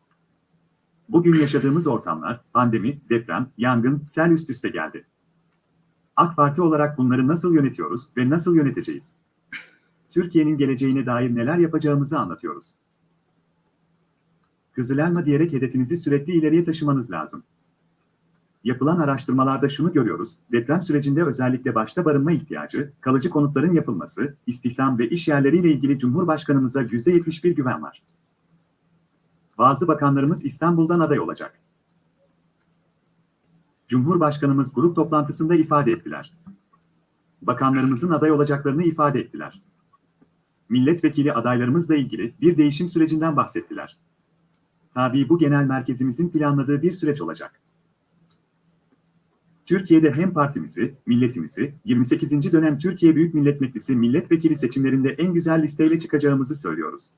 Bugün yaşadığımız ortamlar, pandemi, deprem, yangın, sel üst üste geldi. AK Parti olarak bunları nasıl yönetiyoruz ve nasıl yöneteceğiz? Türkiye'nin geleceğine dair neler yapacağımızı anlatıyoruz. Kızılelma diyerek hedefinizi sürekli ileriye taşımanız lazım. Yapılan araştırmalarda şunu görüyoruz, deprem sürecinde özellikle başta barınma ihtiyacı, kalıcı konutların yapılması, istihdam ve iş yerleriyle ilgili Cumhurbaşkanımıza %71 güven var. Bazı bakanlarımız İstanbul'dan aday olacak. Cumhurbaşkanımız grup toplantısında ifade ettiler. Bakanlarımızın aday olacaklarını ifade ettiler. Milletvekili adaylarımızla ilgili bir değişim sürecinden bahsettiler. Tabii bu genel merkezimizin planladığı bir süreç olacak. Türkiye'de hem partimizi, milletimizi, 28. dönem Türkiye Büyük Millet Meclisi milletvekili seçimlerinde en güzel listeyle çıkacağımızı söylüyoruz.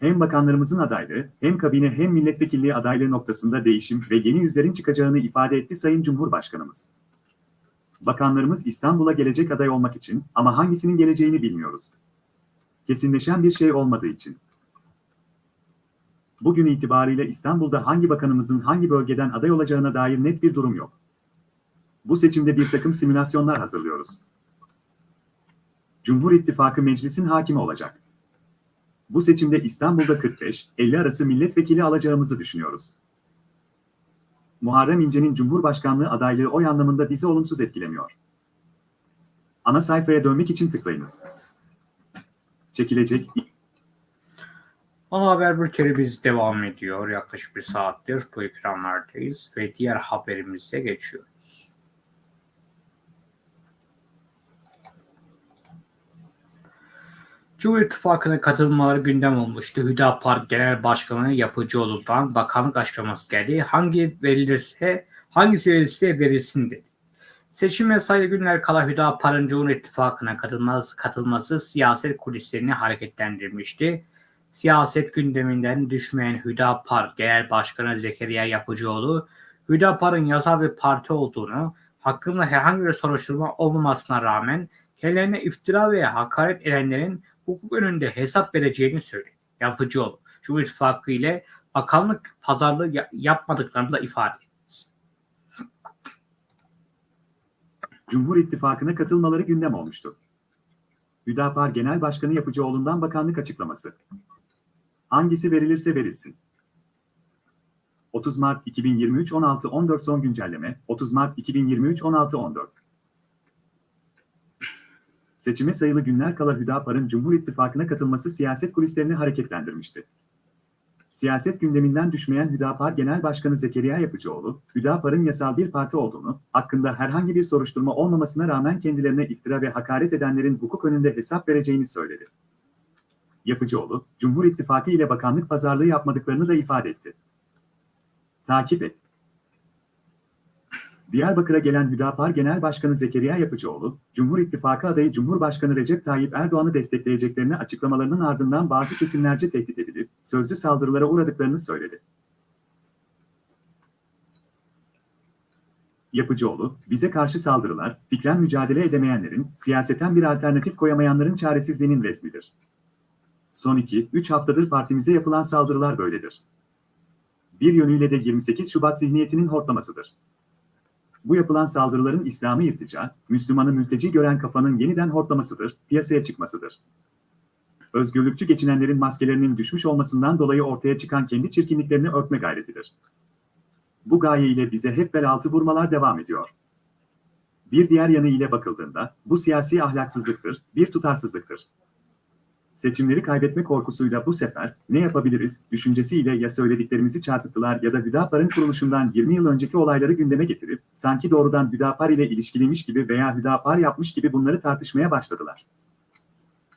Hem bakanlarımızın adaylığı, hem kabine hem milletvekilliği adaylığı noktasında değişim ve yeni yüzlerin çıkacağını ifade etti Sayın Cumhurbaşkanımız. Bakanlarımız İstanbul'a gelecek aday olmak için ama hangisinin geleceğini bilmiyoruz. Kesinleşen bir şey olmadığı için. Bugün itibariyle İstanbul'da hangi bakanımızın hangi bölgeden aday olacağına dair net bir durum yok. Bu seçimde bir takım simülasyonlar hazırlıyoruz. Cumhur İttifakı meclisin hakimi olacak. Bu seçimde İstanbul'da 45-50 arası milletvekili alacağımızı düşünüyoruz. Muharrem İnce'nin Cumhurbaşkanlığı adaylığı oy anlamında bizi olumsuz etkilemiyor. Ana sayfaya dönmek için tıklayınız. Çekilecek Ana haber bültenimiz devam ediyor. Yaklaşık bir saattir bu ekranlardayız ve diğer haberimize geçiyoruz. Cumhur İttifakı'na katılmaları gündem olmuştu. Hüdapar Genel Başkanı Yapıcıoğlu'ndan bakanlık açıklaması geldi. Hangi verilirse, hangisi verilirse verilsin dedi. Seçime sayılı günler kala Hüdapar'ın Cumhur İttifakı'na katılması, katılması siyaset kulislerini hareketlendirmişti. Siyaset gündeminden düşmeyen Hüdapar Genel Başkanı Zekeriya Yapıcıoğlu, Hüdapar'ın yasal bir parti olduğunu, hakkında herhangi bir soruşturma olmamasına rağmen kendilerine iftira veya hakaret edenlerin hukuk önünde hesap vereceğini söyledi. Yapıcıoğlu, Cumhur İttifakı ile bakanlık pazarlığı ya- yapmadıklarını da ifade etti. Cumhur İttifakı'na katılmaları gündem olmuştu. Hüdapar Genel Başkanı Yapıcıoğlu'ndan bakanlık açıklaması. Hangisi verilirse verilsin. 30 Mart 2023 16-14 son güncelleme 30 Mart 2023 16-14 Seçime sayılı günler kala Hüdapar'ın Cumhur İttifakı'na katılması siyaset kulislerini hareketlendirmişti. Siyaset gündeminden düşmeyen Hüdapar Genel Başkanı Zekeriya Yapıcıoğlu, Hüdapar'ın yasal bir parti olduğunu, hakkında herhangi bir soruşturma olmamasına rağmen kendilerine iftira ve hakaret edenlerin hukuk önünde hesap vereceğini söyledi. Yapıcıoğlu, Cumhur İttifakı ile bakanlık pazarlığı yapmadıklarını da ifade etti. Takip et. Diyarbakır'a gelen Hüdapar Genel Başkanı Zekeriya Yapıcıoğlu, Cumhur İttifakı adayı Cumhurbaşkanı Recep Tayyip Erdoğan'ı destekleyeceklerini açıklamalarının ardından bazı kesimlerce tehdit edilip, sözlü saldırılara uğradıklarını söyledi. Yapıcıoğlu, bize karşı saldırılar, fikren mücadele edemeyenlerin, siyaseten bir alternatif koyamayanların çaresizliğinin resmidir. Son 2-3 haftadır partimize yapılan saldırılar böyledir. Bir yönüyle de 28 Şubat zihniyetinin hortlamasıdır. Bu yapılan saldırıların İslam'ı irtica, Müslümanı mülteci gören kafanın yeniden hortlamasıdır, piyasaya çıkmasıdır. Özgürlükçü geçinenlerin maskelerinin düşmüş olmasından dolayı ortaya çıkan kendi çirkinliklerini örtme gayretidir. Bu gaye ile bize hep bel altı vurmalar devam ediyor. Bir diğer yanı ile bakıldığında, bu siyasi ahlaksızlıktır, bir tutarsızlıktır. Seçimleri kaybetme korkusuyla bu sefer ne yapabiliriz düşüncesiyle ya söylediklerimizi çarpıttılar ya da Hüdapar'ın kuruluşundan 20 yıl önceki olayları gündeme getirip sanki doğrudan Hüdapar ile ilişkiliymiş gibi veya Hüdapar yapmış gibi bunları tartışmaya başladılar.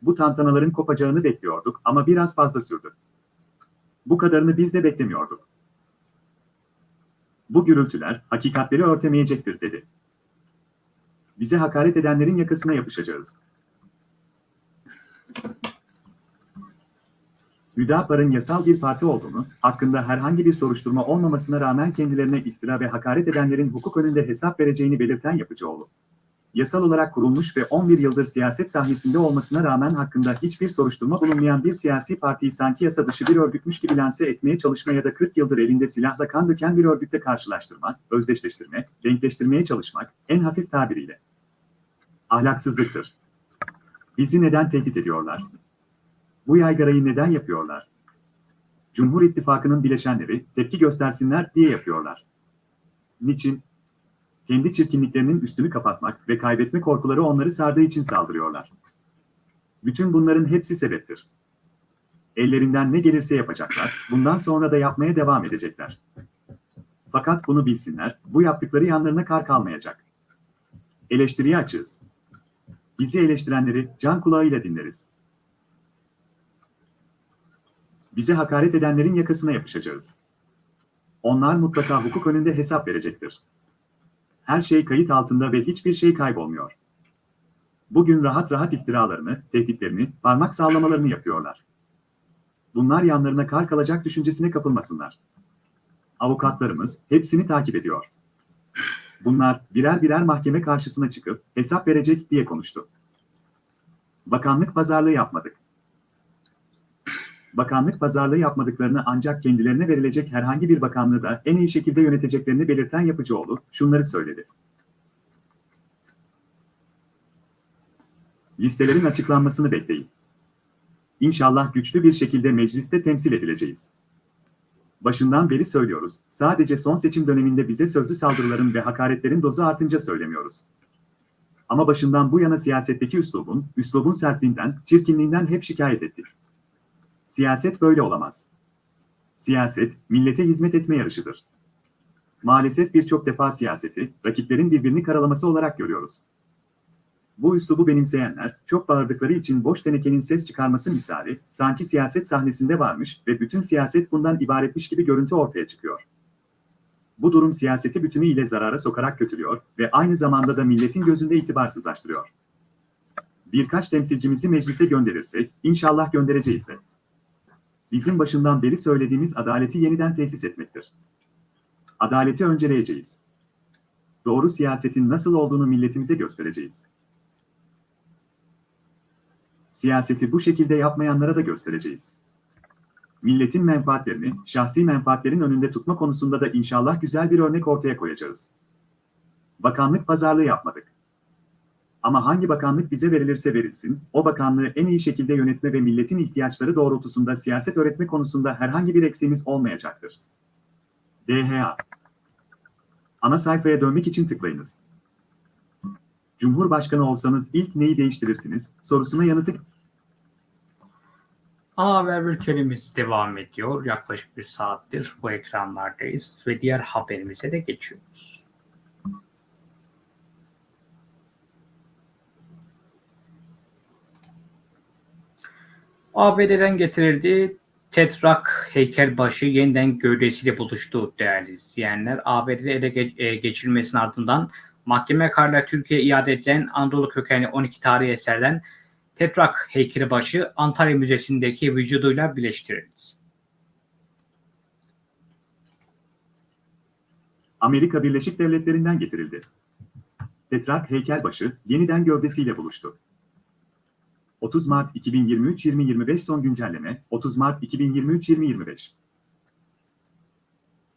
Bu tantanaların kopacağını bekliyorduk ama biraz fazla sürdü. Bu kadarını biz de beklemiyorduk. Bu gürültüler hakikatleri örtemeyecektir dedi. Bize hakaret edenlerin yakasına yapışacağız. Hüdapar'ın yasal bir parti olduğunu, hakkında herhangi bir soruşturma olmamasına rağmen kendilerine iftira ve hakaret edenlerin hukuk önünde hesap vereceğini belirten Yapıcıoğlu. Yasal olarak kurulmuş ve 11 yıldır siyaset sahnesinde olmasına rağmen hakkında hiçbir soruşturma bulunmayan bir siyasi partiyi sanki yasa dışı bir örgütmüş gibi lanse etmeye çalışma ya da 40 yıldır elinde silahla kan döken bir örgütle karşılaştırma, özdeşleştirme, denkleştirmeye çalışmak, en hafif tabiriyle. Ahlaksızlıktır. Bizi neden tehdit ediyorlar? Bu yaygarayı neden yapıyorlar? Cumhur İttifakı'nın bileşenleri tepki göstersinler diye yapıyorlar. Niçin? Kendi çirkinliklerinin üstünü kapatmak ve kaybetme korkuları onları sardığı için saldırıyorlar. Bütün bunların hepsi sebeptir. Ellerinden ne gelirse yapacaklar, bundan sonra da yapmaya devam edecekler. Fakat bunu bilsinler, bu yaptıkları yanlarına kar kalmayacak. Eleştiriye açığız. Bizi eleştirenleri can kulağıyla dinleriz. Bize hakaret edenlerin yakasına yapışacağız. Onlar mutlaka hukuk önünde hesap verecektir. Her şey kayıt altında ve hiçbir şey kaybolmuyor. Bugün rahat rahat iftiralarını, tehditlerini, parmak sallamalarını yapıyorlar. Bunlar yanlarına kar kalacak düşüncesine kapılmasınlar. Avukatlarımız hepsini takip ediyor. Bunlar birer birer mahkeme karşısına çıkıp hesap verecek diye konuştu. Bakanlık pazarlığı yapmadık. Bakanlık pazarlığı yapmadıklarını ancak kendilerine verilecek herhangi bir bakanlığı da en iyi şekilde yöneteceklerini belirten Yapıcıoğlu şunları söyledi. Listelerin açıklanmasını bekleyin. İnşallah güçlü bir şekilde mecliste temsil edileceğiz. Başından beri söylüyoruz, sadece son seçim döneminde bize sözlü saldırıların ve hakaretlerin dozu artınca söylemiyoruz. Ama başından bu yana siyasetteki üslubun, üslubun sertliğinden, çirkinliğinden hep şikayet ettik. Siyaset böyle olamaz. Siyaset, millete hizmet etme yarışıdır. Maalesef birçok defa siyaseti, rakiplerin birbirini karalaması olarak görüyoruz. Bu üslubu benimseyenler, çok bağırdıkları için boş tenekenin ses çıkarması misali, sanki siyaset sahnesinde varmış ve bütün siyaset bundan ibaretmiş gibi görüntü ortaya çıkıyor. Bu durum siyaseti bütünüyle zarara sokarak kötülüyor ve aynı zamanda da milletin gözünde itibarsızlaştırıyor. Birkaç temsilcimizi meclise gönderirsek, inşallah göndereceğiz de. Bizim başından beri söylediğimiz adaleti yeniden tesis etmektir. Adaleti önceleyeceğiz. Doğru siyasetin nasıl olduğunu milletimize göstereceğiz. Siyaseti bu şekilde yapmayanlara da göstereceğiz. Milletin menfaatlerini, şahsi menfaatlerin önünde tutma konusunda da inşallah güzel bir örnek ortaya koyacağız. Bakanlık pazarlığı yapmadık. Ama hangi bakanlık bize verilirse verilsin, o bakanlığı en iyi şekilde yönetme ve milletin ihtiyaçları doğrultusunda siyaset öğretme konusunda herhangi bir eksiğimiz olmayacaktır. DHA Ana sayfaya dönmek için tıklayınız. Cumhurbaşkanı olsanız ilk neyi değiştirirsiniz sorusuna yanıtı Ana haber bültenimiz devam ediyor. Yaklaşık bir saattir bu ekranlardayız ve diğer haberimize de geçiyoruz. ABD'den getirildi. Tetrak heykelbaşı yeniden gövdesiyle buluştu değerli izleyenler. ABD'de ele e, geçirilmesinin ardından mahkeme kararıyla Türkiye'ye iade edilen Anadolu kökenli 12 tarihi eserden Tetrak heykelibaşı Antalya Müzesi'ndeki vücuduyla birleştirildi. Amerika Birleşik Devletleri'nden getirildi. Tetrak heykelbaşı yeniden gövdesiyle buluştu. 30 Mart 2023-2025 son güncelleme 30 Mart 2023-2025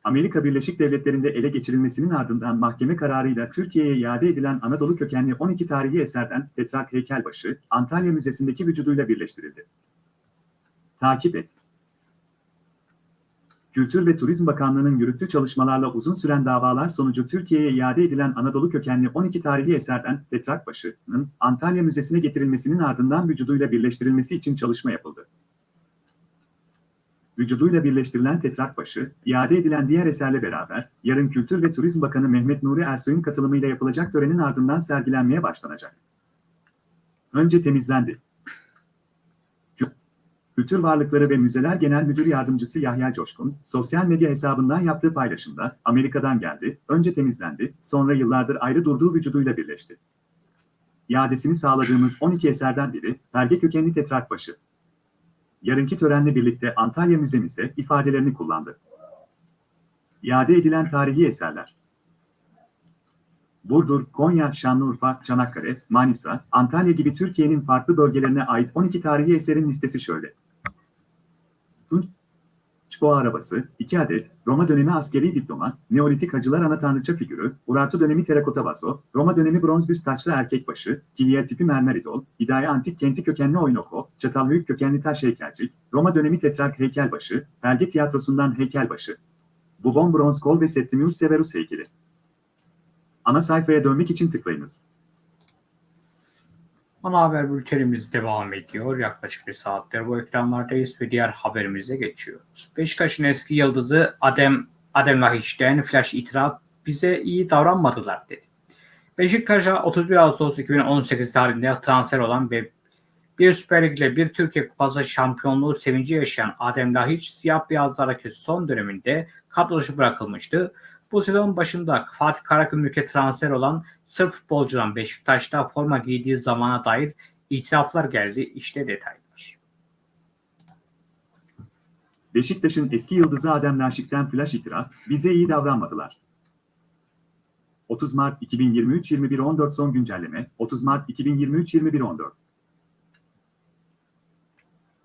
Amerika Birleşik Devletleri'nde ele geçirilmesinin ardından mahkeme kararıyla Türkiye'ye iade edilen Anadolu kökenli 12 tarihi eserden Tetrak heykelbaşı Antalya Müzesi'ndeki vücuduyla birleştirildi. Takip et. Kültür ve Turizm Bakanlığı'nın yürüttüğü çalışmalarla uzun süren davalar sonucu Türkiye'ye iade edilen Anadolu kökenli 12 tarihi eserden Tetrakbaşı'nın Antalya Müzesi'ne getirilmesinin ardından vücuduyla birleştirilmesi için çalışma yapıldı. Vücuduyla birleştirilen Tetrakbaşı, iade edilen diğer eserle beraber, yarın Kültür ve Turizm Bakanı Mehmet Nuri Ersoy'un katılımıyla yapılacak törenin ardından sergilenmeye başlanacak. Önce temizlendi. Kültür Varlıkları ve Müzeler Genel Müdür Yardımcısı Yahya Coşkun, sosyal medya hesabından yaptığı paylaşımda, Amerika'dan geldi, önce temizlendi, sonra yıllardır ayrı durduğu vücuduyla birleşti. İadesini sağladığımız 12 eserden biri, belge kökenli tetrakbaşı. yarınki törenle birlikte Antalya Müzemizde ifadelerini kullandı. İade edilen tarihi eserler. Burdur, Konya, Şanlıurfa, Çanakkale, Manisa, Antalya gibi Türkiye'nin farklı bölgelerine ait 12 tarihi eserin listesi şöyle. Tunç Boğa arabası, 2 adet, Roma dönemi askeri diploma, Neolitik hacılar ana tanrıça figürü, Urartu dönemi terakota vazo, Roma dönemi bronz büst taçlı erkek başı, Kilyer tipi mermer idol, İdaya antik kenti kökenli oynoko, Çatalhöyük kökenli taş heykelcik, Roma dönemi tetrak heykelbaşı, Belge tiyatrosundan heykelbaşı. Bubon bronz kol ve Septimius Severus heykeli. Ana sayfaya dönmek için tıklayınız. Ana haber bültenimiz devam ediyor. Yaklaşık bir saattir bu ekranlardayız ve diğer haberimize geçiyoruz. Beşiktaş'ın eski yıldızı Adem Adem Lahiç'ten flash itiraf bize iyi davranmadılar dedi. Beşiktaş'a 31 Ağustos 2018 tarihinde transfer olan ve bir Süper Lig ile bir Türkiye Kupası şampiyonluğu sevinci yaşayan Adem Lahiç siyah beyazlardaki son döneminde kadro dışı bırakılmıştı. Bu sezon başında Fatih Karagümrük'e transfer olan Sırp futbolcudan Beşiktaş'ta forma giydiği zamana dair itiraflar geldi. İşte detaylar. Beşiktaş'ın eski yıldızı Adem Naşik'ten flash itiraf, bize iyi davranmadılar. 30 Mart 2023 21.14 son güncelleme, 30 Mart 2023 21.14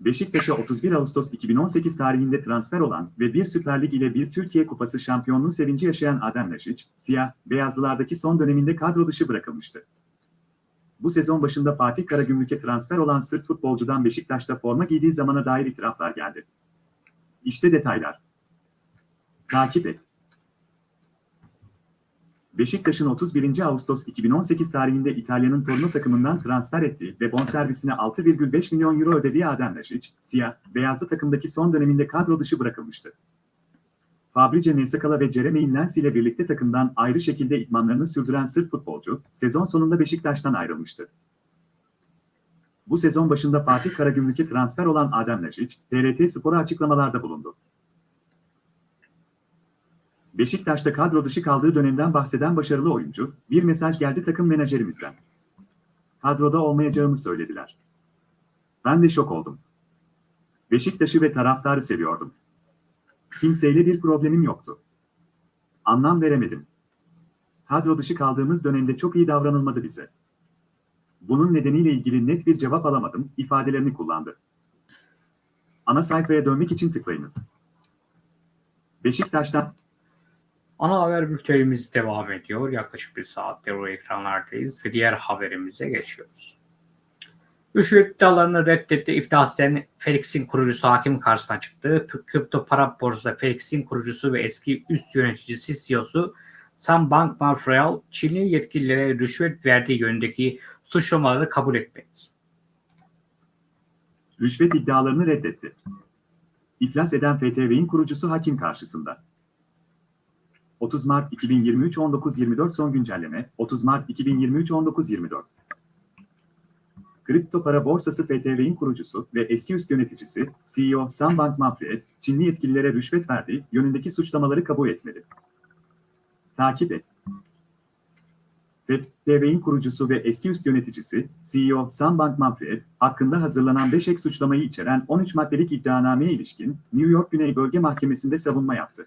Beşiktaş'a 31 Ağustos 2018 tarihinde transfer olan ve bir Süper Lig ile bir Türkiye Kupası şampiyonluğu sevinci yaşayan Adem Naşiç, siyah, beyazlılardaki son döneminde kadro dışı bırakılmıştı. Bu sezon başında Fatih Karagümrük'e transfer olan Sırp futbolcudan Beşiktaş'ta forma giydiği zamana dair itiraflar geldi. İşte detaylar. Takip et. Beşiktaş'ın 31. Ağustos 2018 tarihinde İtalya'nın Torino takımından transfer ettiği ve bonservisine 6,5 milyon euro ödediği Adem Našić, siyah, beyazlı takımdaki son döneminde kadro dışı bırakılmıştı. Fabrice Nesakala ve Jeremy Inlensi ile birlikte takımdan ayrı şekilde idmanlarını sürdüren Sırp futbolcu, sezon sonunda Beşiktaş'tan ayrılmıştı. Bu sezon başında Fatih Karagümrük'e transfer olan Adem Našić, TRT Spor'a açıklamalarda bulundu. Beşiktaş'ta kadro dışı kaldığı dönemden bahseden başarılı oyuncu, bir mesaj geldi takım menajerimizden. Kadroda olmayacağımı söylediler. Ben de şok oldum. Beşiktaş'ı ve taraftarı seviyordum. Kimseyle bir problemim yoktu. Anlam veremedim. Kadro dışı kaldığımız dönemde çok iyi davranılmadı bize. Bunun nedeniyle ilgili net bir cevap alamadım, ifadelerini kullandı. Ana sayfaya dönmek için tıklayınız. Beşiktaş'tan Ana haber bültenimiz devam ediyor. Yaklaşık bir saattir o ekranlardayız ve diğer haberimize geçiyoruz. Rüşvet iddialarını reddetti. İflas eden Felix'in kurucusu hakim karşısına çıktı. Kripto para borsası Felix'in kurucusu ve eski üst yöneticisi CEO'su Sam Bankman-Fried, Çinli yetkililere rüşvet verdiği yönündeki suçlamaları kabul etmedi. rüşvet iddialarını reddetti. İflas eden FTV'in kurucusu hakim karşısında. 30 Mart 2023 19.24 son güncelleme 30 Mart 2023 19.24 Kripto para borsası FTV'in kurucusu ve eski üst yöneticisi CEO Sam Bankman-Fried, Çinli yetkililere rüşvet verdiği yönündeki suçlamaları kabul etmedi. Takip et. FTV'in kurucusu ve eski üst yöneticisi CEO Sam Bankman-Fried, hakkında hazırlanan 5 ek suçlamayı içeren 13 maddelik iddianameye ilişkin New York Güney Bölge Mahkemesi'nde savunma yaptı.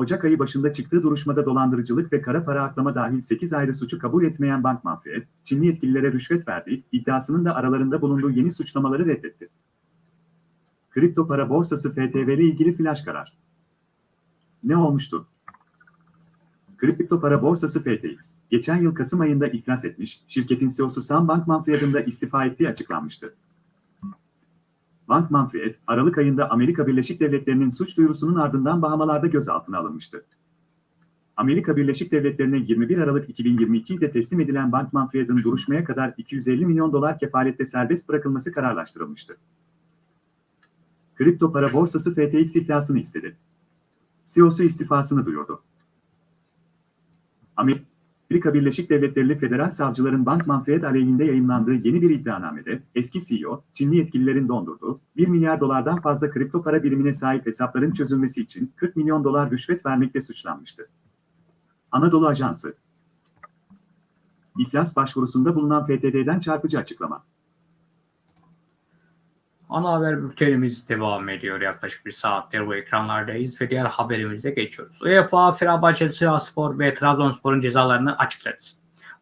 Ocak ayı başında çıktığı duruşmada dolandırıcılık ve kara para aklama dahil 8 ayrı suçu kabul etmeyen Bankman-Fried, Çinli yetkililere rüşvet verdiği iddiasının da aralarında bulunduğu yeni suçlamaları reddetti. Kripto para borsası FTV ile ilgili flash karar. Ne olmuştu? Kripto para borsası FTX, geçen yıl Kasım ayında iflas etmiş, şirketin CEO'su Sam Bankman-Fried'in istifa ettiği açıklanmıştı. Bankman-Fried, Aralık ayında Amerika Birleşik Devletleri'nin suç duyurusunun ardından Bahamalarda gözaltına alınmıştı. Amerika Birleşik Devletleri'ne 21 Aralık 2022'de teslim edilen Bankman-Fried'in duruşmaya kadar 250 milyon dolar kefalette serbest bırakılması kararlaştırılmıştı. Kripto para borsası FTX iflasını istedi. CEO'su istifasını duyurdu. Amerika Birleşik Devletleri'li federal savcıların Bankman-Fried aleyhinde yayınlandığı yeni bir iddianamede, eski CEO, Çinli yetkililerin dondurduğu 1 milyar dolardan fazla kripto para birimine sahip hesapların çözülmesi için 40 milyon dolar rüşvet vermekle suçlanmıştı. Anadolu Ajansı İflas başvurusunda bulunan FTD'den çarpıcı açıklama. Ana haber bültenimiz devam ediyor. Yaklaşık bir saattir bu ekranlardayız ve diğer haberimize geçiyoruz. UEFA, Fenerbahçe, Sivasspor ve Trabzonspor'un cezalarını açıkladı.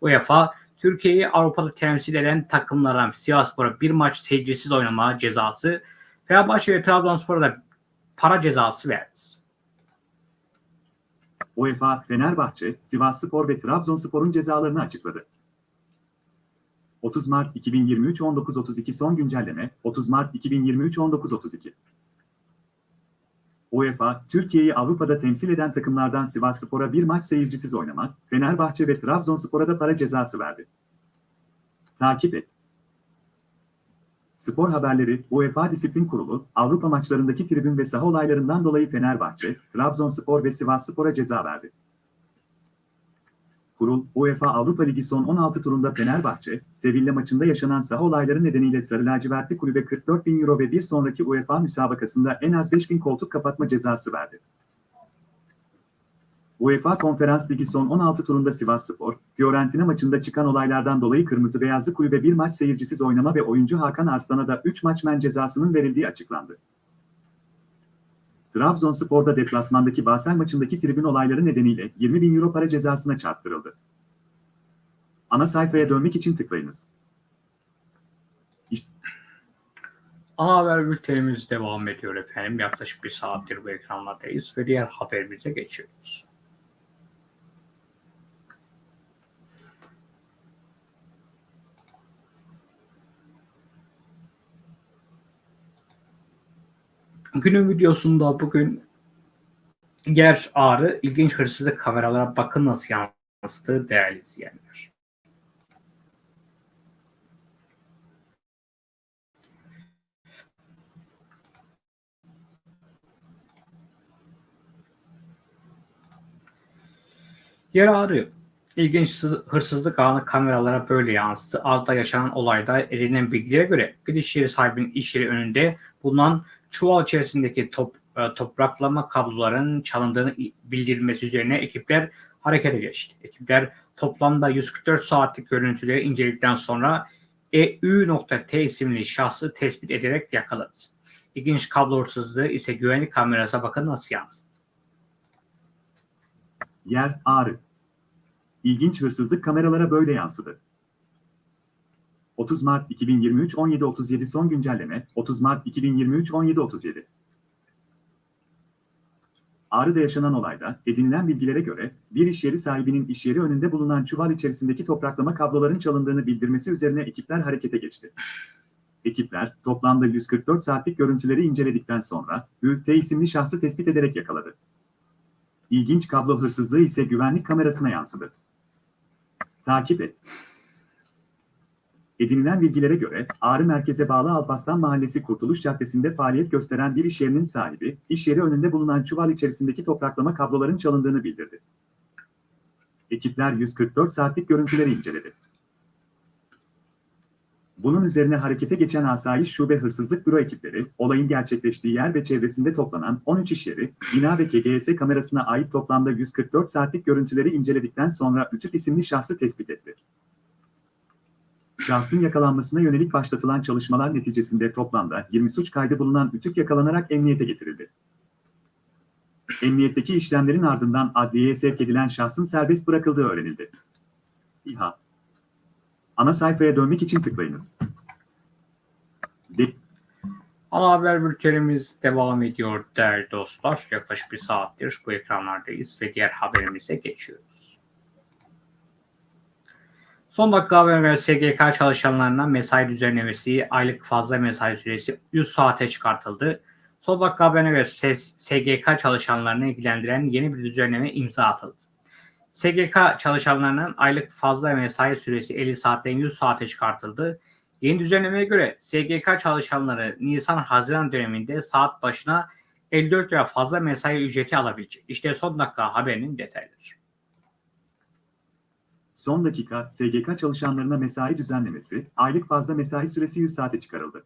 UEFA, Türkiye'yi Avrupa'da temsil eden takımlardan Sivasspor'a bir maç seyircisiz oynama cezası, Fenerbahçe ve Trabzonspor'a da para cezası verdi. UEFA, Fenerbahçe, Sivasspor ve Trabzonspor'un cezalarını açıkladı. 30 Mart 2023 19.32 son güncelleme 30 Mart 2023 19.32 UEFA, Türkiye'yi Avrupa'da temsil eden takımlardan Sivasspor'a bir maç seyircisiz oynamak, Fenerbahçe ve Trabzonspor'a da para cezası verdi. Takip et. Spor haberleri, UEFA Disiplin Kurulu, Avrupa maçlarındaki tribün ve saha olaylarından dolayı Fenerbahçe, Trabzonspor ve Sivasspor'a ceza verdi. Kurul, UEFA Avrupa Ligi son 16 turunda Fenerbahçe, Sevilla maçında yaşanan saha olayları nedeniyle Sarı Lacivertli kulübe 44 bin euro ve bir sonraki UEFA müsabakasında en az 5 bin koltuk kapatma cezası verdi. UEFA Konferans Ligi son 16 turunda Sivasspor, Fiorentina maçında çıkan olaylardan dolayı Kırmızı Beyazlı kulübe bir maç seyircisiz oynama ve oyuncu Hakan Arslan'a da 3 maç men cezasının verildiği açıklandı. Trabzonspor'da deplasmandaki Basel maçındaki tribün olayları nedeniyle 20 bin euro para cezasına çarptırıldı. Ana sayfaya dönmek için tıklayınız. Ana haber bültenimiz devam ediyor efendim. Yaklaşık bir saattir bu ekranlardayız ve diğer haberimize geçiyoruz. Günün videosunda bugün yer ağrı ilginç hırsızlık kameralara bakın nasıl yansıttığı değerli izleyenler. Yer ağrı ilginç hırsızlık anı kameralara böyle yansıdı. Altta yaşanan olayda edinilen bilgilere göre bir iş yeri sahibinin iş yeri önünde bulunan çuval içerisindeki top, e, topraklama kablolarının çalındığını bildirilmesi üzerine ekipler harekete geçti. Ekipler toplamda 144 saatlik görüntüleri inceledikten sonra EU.T isimli şahsı tespit ederek yakaladı. İlginç kablo hırsızlığı ise güvenlik kamerasına bakın nasıl yansıdı. Yer ağrı. İlginç hırsızlık kameralara böyle yansıdı. 30 Mart 2023 17.37 son güncelleme 30 Mart 2023 17.37 Ağrı'da yaşanan olayda edinilen bilgilere göre bir iş yeri sahibinin iş yeri önünde bulunan çuval içerisindeki topraklama kabloların çalındığını bildirmesi üzerine ekipler harekete geçti. Ekipler toplamda 144 saatlik görüntüleri inceledikten sonra Ü.T. isimli şahsı tespit ederek yakaladı. İlginç kablo hırsızlığı ise güvenlik kamerasına yansıdı. Takip et. Edinilen bilgilere göre Ağrı merkeze bağlı Alpaslan Mahallesi Kurtuluş Caddesi'nde faaliyet gösteren bir iş yerinin sahibi, iş yeri önünde bulunan çuval içerisindeki topraklama kabloların çalındığını bildirdi. Ekipler 144 saatlik görüntüleri inceledi. Bunun üzerine harekete geçen Asayiş Şube Hırsızlık Büro ekipleri, olayın gerçekleştiği yer ve çevresinde toplanan 13 iş yeri, bina ve KGS kamerasına ait toplamda 144 saatlik görüntüleri inceledikten sonra Ütüt isimli şahsı tespit etti. Şahsın yakalanmasına yönelik başlatılan çalışmalar neticesinde toplamda 20 suç kaydı bulunan Ütük yakalanarak emniyete getirildi. Emniyetteki işlemlerin ardından adliyeye sevk edilen şahsın serbest bırakıldığı öğrenildi. İHA Ana sayfaya dönmek için tıklayınız. De Ana haber bültenimiz devam ediyor değerli dostlar. Yaklaşık bir saattir bu ekranlardayız ve diğer haberimize geçiyoruz. Son dakika haber SGK çalışanlarına mesai düzenlemesi, aylık fazla mesai süresi 100 saate çıkartıldı. Son dakika haberine göre SGK çalışanlarını ilgilendiren yeni bir düzenleme imza atıldı. SGK çalışanlarının aylık fazla mesai süresi 50 saatten 100 saate çıkartıldı. Yeni düzenlemeye göre SGK çalışanları Nisan-Haziran döneminde saat başına 54 lira fazla mesai ücreti alabilecek. İşte son dakika haberinin detayları. Son dakika SGK çalışanlarına mesai düzenlemesi, aylık fazla mesai süresi 100 saate çıkarıldı.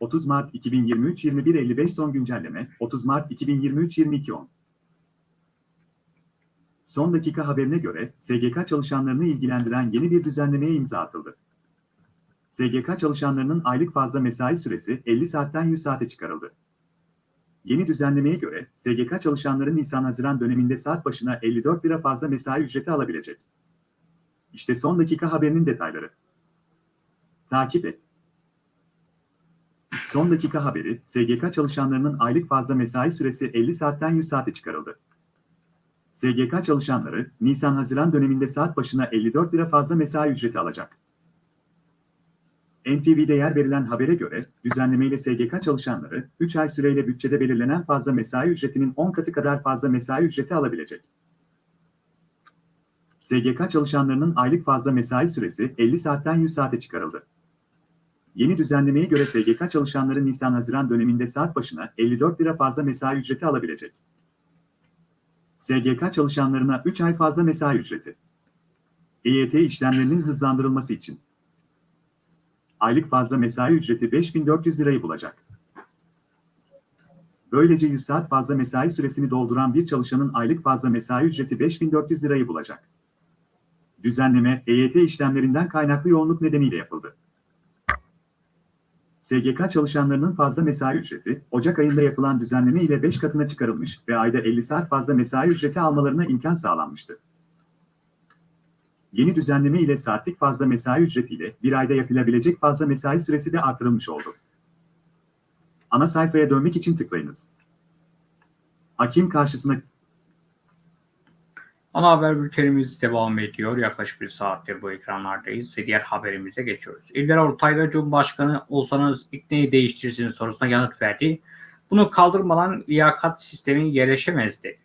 30 Mart 2023 21.55 son güncelleme 30 Mart 2023 22.10 Son dakika haberine göre SGK çalışanlarını ilgilendiren yeni bir düzenlemeye imza atıldı. SGK çalışanlarının aylık fazla mesai süresi 50 saatten 100 saate çıkarıldı. Yeni düzenlemeye göre SGK çalışanları Nisan-Haziran döneminde saat başına 54 lira fazla mesai ücreti alabilecek. İşte son dakika haberinin detayları. Takip et. Son dakika haberi, SGK çalışanlarının aylık fazla mesai süresi 50 saatten 100 saate çıkarıldı. SGK çalışanları, Nisan-Haziran döneminde saat başına 54 lira fazla mesai ücreti alacak. NTV'de yer verilen habere göre, düzenlemeyle SGK çalışanları, 3 ay süreyle bütçede belirlenen fazla mesai ücretinin 10 katı kadar fazla mesai ücreti alabilecek. SGK çalışanlarının aylık fazla mesai süresi 50 saatten 100 saate çıkarıldı. Yeni düzenlemeye göre SGK çalışanları Nisan-Haziran döneminde saat başına 54 lira fazla mesai ücreti alabilecek. SGK çalışanlarına 3 ay fazla mesai ücreti. EYT işlemlerinin hızlandırılması için. Aylık fazla mesai ücreti 5400 lirayı bulacak. Böylece 100 saat fazla mesai süresini dolduran bir çalışanın aylık fazla mesai ücreti 5400 lirayı bulacak. Düzenleme, EYT işlemlerinden kaynaklı yoğunluk nedeniyle yapıldı. SGK çalışanlarının fazla mesai ücreti, Ocak ayında yapılan düzenleme ile 5 katına çıkarılmış ve ayda 50 saat fazla mesai ücreti almalarına imkan sağlanmıştı. Yeni düzenleme ile saatlik fazla mesai ücretiyle bir ayda yapılabilecek fazla mesai süresi de artırılmış oldu. Ana sayfaya dönmek için tıklayınız. Hakim karşısına Ana haber bültenimiz devam ediyor. Yaklaşık bir saattir bu ekranlardayız ve diğer haberimize geçiyoruz. İlber Ortaylı Cumhurbaşkanı olsanız ilk neyi değiştirirsiniz sorusuna yanıt verdi. Bunu kaldırmadan liyakat sistemi yerleşemezdi.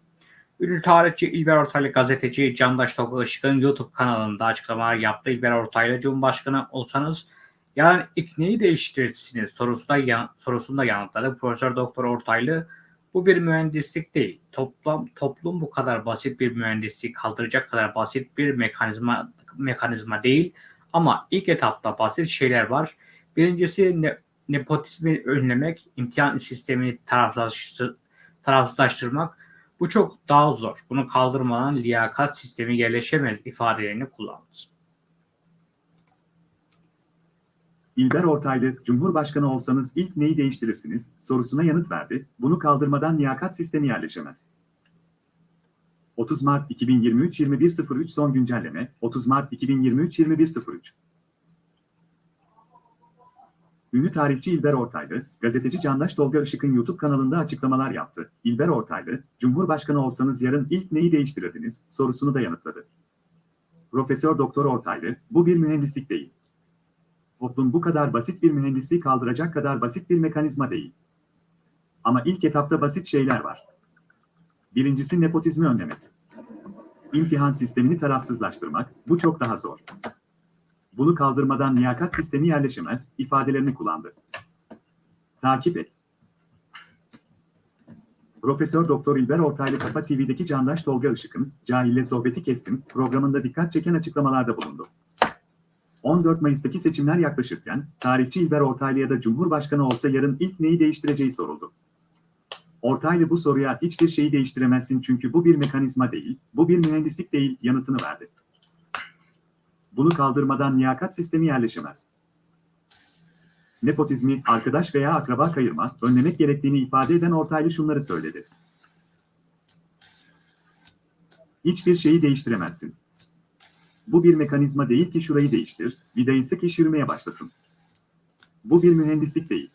Ünlü tarihçi İlber Ortaylı gazeteci Candaş Tolga Işık'ın YouTube kanalında açıklamalar yaptı. İlber Ortaylı Cumhurbaşkanı olsanız yarın ilk neyi değiştirirsiniz sorusunda, yan, sorusunda yanıtladı. Profesör Doktor Ortaylı bu bir mühendislik değil. Toplum, toplum bu kadar basit bir mühendisliği kaldıracak kadar basit bir mekanizma mekanizma değil. Ama ilk etapta basit şeyler var. Birincisi ne, nepotizmi önlemek, imtihan sistemini tarafsızlaştır, tarafsızlaştırmak. Bu çok daha zor. Bunu kaldırmadan liyakat sistemi yerleşemez ifadelerini kullandı. İlber Ortaylı, Cumhurbaşkanı olsanız ilk neyi değiştirirsiniz sorusuna yanıt verdi. Bunu kaldırmadan liyakat sistemi yerleşemez. 30 Mart 2023 21.03 son güncelleme 30 Mart 2023 21.03 Ünlü tarihçi İlber Ortaylı, gazeteci Candaş Tolga Işık'ın YouTube kanalında açıklamalar yaptı. İlber Ortaylı, Cumhurbaşkanı olsanız yarın ilk neyi değiştirirdiniz sorusunu da yanıtladı. Profesör Doktor Ortaylı, bu bir mühendislik değil. Toplum bu kadar basit bir mühendisliği kaldıracak kadar basit bir mekanizma değil. Ama ilk etapta basit şeyler var. Birincisi nepotizmi önlemek. İmtihan sistemini tarafsızlaştırmak, bu çok daha zor. Bunu kaldırmadan liyakat sistemi yerleşemez, ifadelerini kullandı. Takip et. Profesör Doktor İlber Ortaylı Kafa TV'deki Candaş Tolga Işık'ın Cahille Sohbeti Kestim programında dikkat çeken açıklamalarda bulundu. 14 Mayıs'taki seçimler yaklaşırken, tarihçi İlber Ortaylı'ya da Cumhurbaşkanı olsa yarın ilk neyi değiştireceği soruldu. Ortaylı bu soruya hiçbir şeyi değiştiremezsin çünkü bu bir mekanizma değil, bu bir mühendislik değil yanıtını verdi. Bunu kaldırmadan liyakat sistemi yerleşemez. Nepotizmi, arkadaş veya akraba kayırma, önlemek gerektiğini ifade eden Ortaylı şunları söyledi. Hiçbir şeyi değiştiremezsin. Bu bir mekanizma değil ki şurayı değiştir, vidayı sık iş yürümeye başlasın. Bu bir mühendislik değil.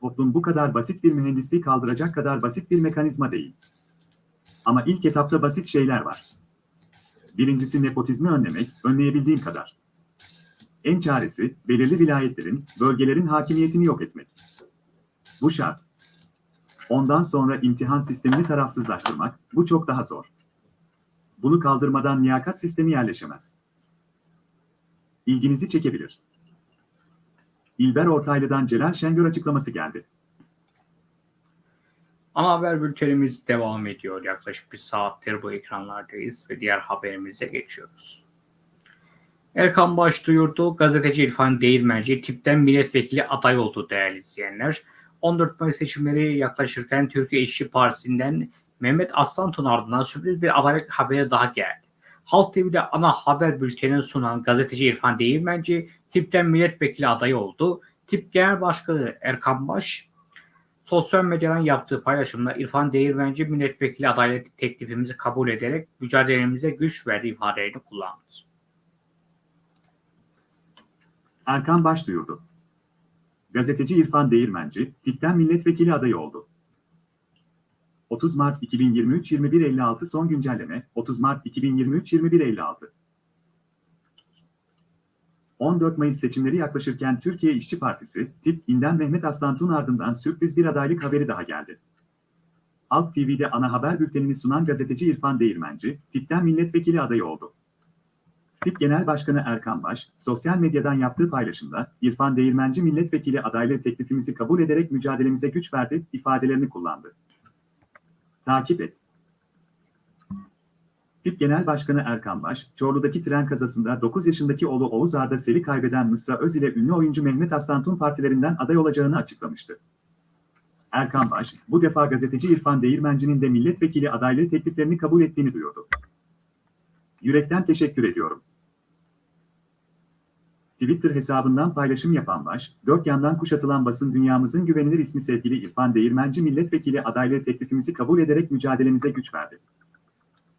Toplum bu kadar basit bir mühendisliği kaldıracak kadar basit bir mekanizma değil. Ama ilk etapta basit şeyler var. Birincisi nepotizmi önlemek, önleyebildiğin kadar. En çaresi, belirli vilayetlerin, bölgelerin hakimiyetini yok etmek. Bu şart. Ondan sonra imtihan sistemini tarafsızlaştırmak, bu çok daha zor. Bunu kaldırmadan liyakat sistemi yerleşemez. İlginizi çekebilir. İlber Ortaylı'dan Celal Şengör açıklaması geldi. Ana haber bültenimiz devam ediyor. Yaklaşık bir saattir bu ekranlardayız ve diğer haberimize geçiyoruz. Erkan Baş duyurdu. Gazeteci İrfan Değirmenci tipten milletvekili aday oldu değerli izleyenler. 14 Mayıs seçimleri yaklaşırken Türkiye İşçi Partisi'nden Mehmet Aslanton ardından sürpriz bir adaylık haberi daha geldi. Halk TV'de ana haber bültenini sunan gazeteci İrfan Değirmenci TİP'ten milletvekili adayı oldu. TİP Genel Başkanı Erkan Baş sosyal medyadan yaptığı paylaşımda İrfan Değirmenci milletvekili adaylık teklifimizi kabul ederek mücadelemize güç verdi ifadelerini kullandı. Erkan Baş duyurdu. Gazeteci İrfan Değirmenci, tipten milletvekili adayı oldu. 30 Mart 2023 21.56 son güncelleme 30 Mart 2023 21.56 14 Mayıs seçimleri yaklaşırken Türkiye İşçi Partisi, tip inden Mehmet Aslantuğ'un ardından sürpriz bir adaylık haberi daha geldi. Halk TV'de ana haber bültenini sunan gazeteci İrfan Değirmenci, tipten milletvekili adayı oldu. TİP Genel Başkanı Erkan Baş, sosyal medyadan yaptığı paylaşımda, İrfan Değirmenci milletvekili adaylığı teklifimizi kabul ederek mücadelemize güç verdi, ifadelerini kullandı. Takip et. TİP Genel Başkanı Erkan Baş, Çorlu'daki tren kazasında 9 yaşındaki oğlu Oğuz Arda Sel'i kaybeden Mısra Öz ile ünlü oyuncu Mehmet Aslantun partilerinden aday olacağını açıklamıştı. Erkan Baş, bu defa gazeteci İrfan Değirmenci'nin de milletvekili adaylığı tekliflerini kabul ettiğini duyurdu. Yürekten teşekkür ediyorum. Twitter hesabından paylaşım yapan Baş, dört yandan kuşatılan basın dünyamızın güvenilir ismi sevgili İrfan Değirmenci milletvekili adaylığı teklifimizi kabul ederek mücadelemize güç verdi.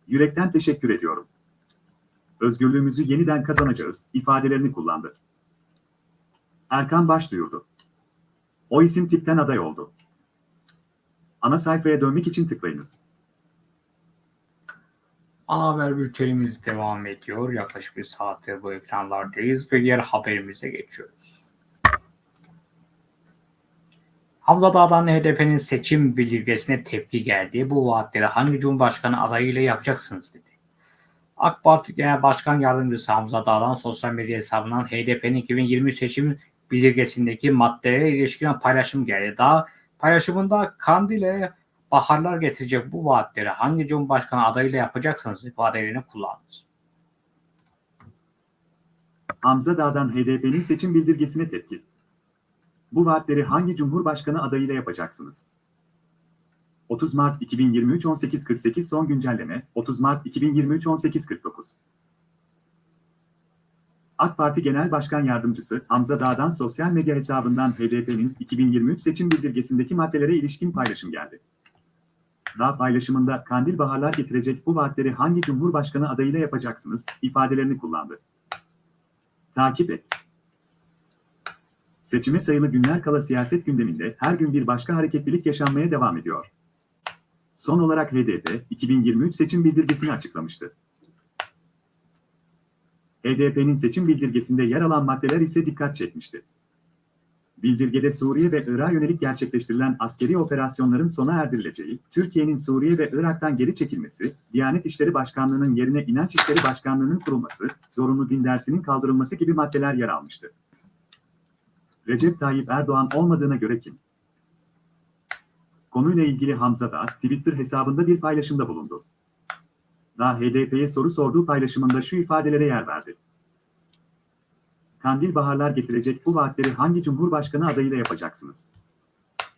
Yürekten teşekkür ediyorum. Özgürlüğümüzü yeniden kazanacağız ifadelerini kullandı. Erkan Baş duyurdu. O isim tipten aday oldu. Ana sayfaya dönmek için tıklayınız. Ana haber bültenimiz devam ediyor. Yaklaşık bir saattir bu ekranlardayız ve diğer haberimize geçiyoruz. Hamza Dağ'dan HDP'nin seçim bildirgesine tepki geldi. Bu vaatleri hangi Cumhurbaşkanı adayıyla yapacaksınız dedi. AK Parti Genel Başkan Yardımcısı Hamza Dağ'dan sosyal medya hesabından HDP'nin 2020 seçim bildirgesindeki maddelere ilişkin paylaşım geldi. Daha paylaşımında Kandil'e baharlar getirecek bu vaatleri hangi Cumhurbaşkanı adayıyla yapacaksınız ifadelerini kullandı. Hamza Dağ'dan HDP'nin seçim bildirgesine tepki. Bu vaatleri hangi Cumhurbaşkanı adayıyla yapacaksınız? 30 Mart 2023 18.48 son güncelleme 30 Mart 2023 18.49 AK Parti Genel Başkan Yardımcısı Hamza Dağ'dan sosyal medya hesabından HDP'nin 2023 seçim bildirgesindeki maddelere ilişkin paylaşım geldi. Dağ paylaşımında kandil baharlar getirecek bu vaatleri hangi Cumhurbaşkanı adayıyla yapacaksınız ifadelerini kullandı. Takip et. Seçime sayılı günler kala siyaset gündeminde her gün bir başka hareketlilik yaşanmaya devam ediyor. Son olarak HDP, 2023 seçim bildirgesini açıklamıştı. HDP'nin seçim bildirgesinde yer alan maddeler ise dikkat çekmişti. Bildirgede Suriye ve Irak'a yönelik gerçekleştirilen askeri operasyonların sona erdirileceği, Türkiye'nin Suriye ve Irak'tan geri çekilmesi, Diyanet İşleri Başkanlığı'nın yerine İnanç İşleri Başkanlığı'nın kurulması, zorunlu din dersinin kaldırılması gibi maddeler yer almıştı. Recep Tayyip Erdoğan olmadığına göre kim? Konuyla ilgili Hamza da Twitter hesabında bir paylaşımda bulundu. Da HDP'ye soru sorduğu paylaşımında şu ifadelere yer verdi. Kandil baharlar getirecek bu vaatleri hangi Cumhurbaşkanı adayıyla yapacaksınız?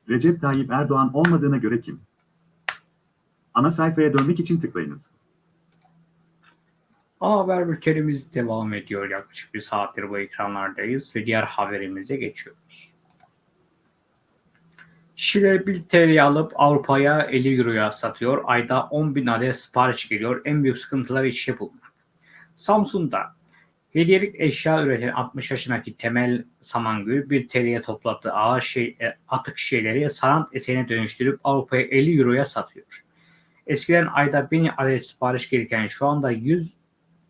Recep Tayyip Erdoğan olmadığına göre kim? Ana sayfaya dönmek için tıklayınız. Ana haber bültenimiz devam ediyor. Yaklaşık bir saattir bu ekranlardayız ve diğer haberimize geçiyoruz. Kişiler 1 TL alıp Avrupa'ya 50 Euro'ya satıyor. Ayda 10 bin adet sipariş geliyor. En büyük sıkıntıları işe bulmak. Samsun'da hediyelik eşya üreten 60 yaşındaki Temel Samangül 1 TL'ye topladığı ağır şey, e, atık şeyleri sanat eserine dönüştürüp Avrupa'ya 50 Euro'ya satıyor. Eskiden ayda 1000 adet sipariş gelirken şu anda 100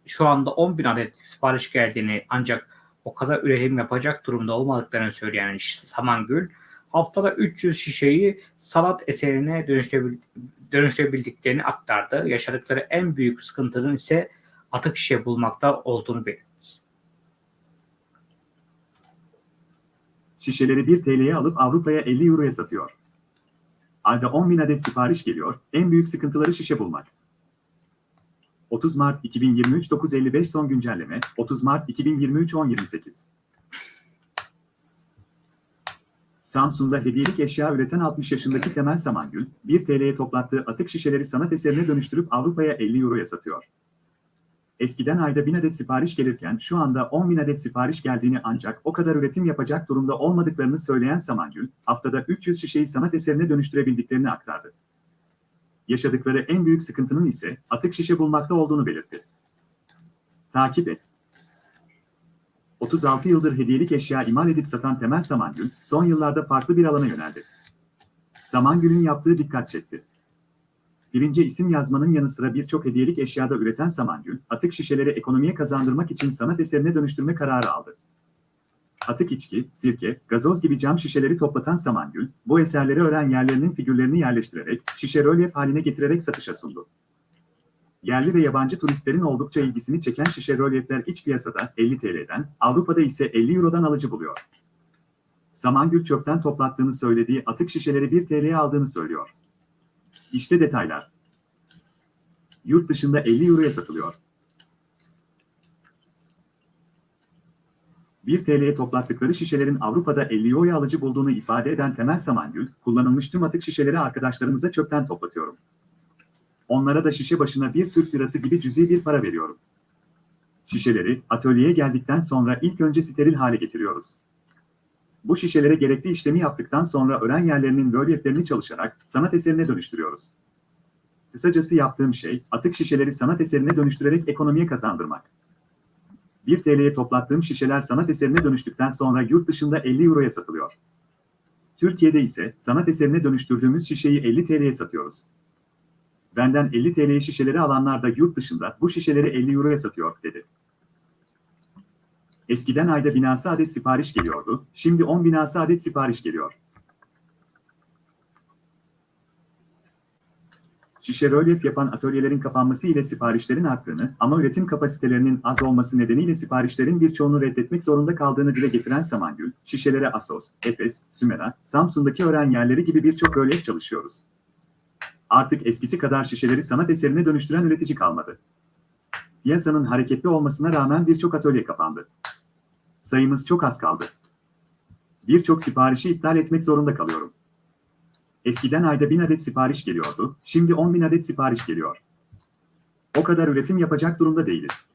şu anda 10 bin adet sipariş geldiğini ancak o kadar üretim yapacak durumda olmadıklarını söyleyen Samangül, haftada 300 şişeyi sanat eserine dönüştürebil- dönüştürebildiklerini aktardı. Yaşadıkları en büyük sıkıntının ise atık şişe bulmakta olduğunu belirtti. Şişeleri 1 TL'ye alıp Avrupa'ya 50 Euro'ya satıyor. Ayda 10 bin adet sipariş geliyor, en büyük sıkıntıları şişe bulmak. 30 Mart 2023 9.55 son güncelleme 30 Mart 2023 10.28 Samsun'da hediyelik eşya üreten 60 yaşındaki Temel Samangül, 1 TL'ye toplattığı atık şişeleri sanat eserine dönüştürüp Avrupa'ya 50 Euro'ya satıyor. Eskiden ayda 1000 adet sipariş gelirken şu anda 10 bin adet sipariş geldiğini ancak o kadar üretim yapacak durumda olmadıklarını söyleyen Samangül, haftada 300 şişeyi sanat eserine dönüştürebildiklerini aktardı. Yaşadıkları en büyük sıkıntının ise atık şişe bulmakta olduğunu belirtti. Takip et. 36 yıldır hediyelik eşya imal edip satan Temel Samangül, son yıllarda farklı bir alana yöneldi. Samangül'ün yaptığı dikkat çekti. Birinci isim yazmanın yanı sıra birçok hediyelik eşyada üreten Samangül, atık şişeleri ekonomiye kazandırmak için sanat eserine dönüştürme kararı aldı. Atık içki, sirke, gazoz gibi cam şişeleri toplatan Samangül, bu eserleri öğren yerlerinin figürlerini yerleştirerek, şişe rölyef haline getirerek satışa sundu. Yerli ve yabancı turistlerin oldukça ilgisini çeken şişe rölyefler iç piyasada 50 TL'den, Avrupa'da ise 50 Euro'dan alıcı buluyor. Samangül çöpten toplattığını söylediği atık şişeleri 1 TL'ye aldığını söylüyor. İşte detaylar. Yurt dışında 50 Euro'ya satılıyor. 1 TL'ye toplattıkları şişelerin Avrupa'da 50 Euro'ya alıcı bulduğunu ifade eden Temel Samangül, kullanılmış tüm atık şişeleri arkadaşlarımıza çöpten toplatıyorum. Onlara da şişe başına bir Türk lirası gibi cüzi bir para veriyorum. Şişeleri atölyeye geldikten sonra ilk önce steril hale getiriyoruz. Bu şişelere gerekli işlemi yaptıktan sonra öğren yerlerinin rölyeflerini çalışarak sanat eserine dönüştürüyoruz. Kısacası yaptığım şey, atık şişeleri sanat eserine dönüştürerek ekonomiye kazandırmak. 1 TL'ye toplattığım şişeler sanat eserine dönüştükten sonra yurt dışında 50 Euro'ya satılıyor. Türkiye'de ise sanat eserine dönüştürdüğümüz şişeyi 50 TL'ye satıyoruz. Benden 50 TL'ye şişeleri alanlar da yurt dışında bu şişeleri 50 Euro'ya satıyor, dedi. Eskiden ayda binası adet sipariş geliyordu, şimdi 10 binası adet sipariş geliyor. Şişe rölyef yapan atölyelerin kapanması ile siparişlerin arttığını ama üretim kapasitelerinin az olması nedeniyle siparişlerin birçoğunu reddetmek zorunda kaldığını dile getiren Samangül, şişelere Asos, Efes, Sümera, Samsun'daki öğren yerleri gibi birçok rölyef çalışıyoruz. Artık eskisi kadar şişeleri sanat eserine dönüştüren üretici kalmadı. Piyasanın hareketli olmasına rağmen birçok atölye kapandı. Sayımız çok az kaldı. Birçok siparişi iptal etmek zorunda kalıyorum. Eskiden ayda 1000 adet sipariş geliyordu, şimdi 10 bin adet sipariş geliyor. O kadar üretim yapacak durumda değiliz.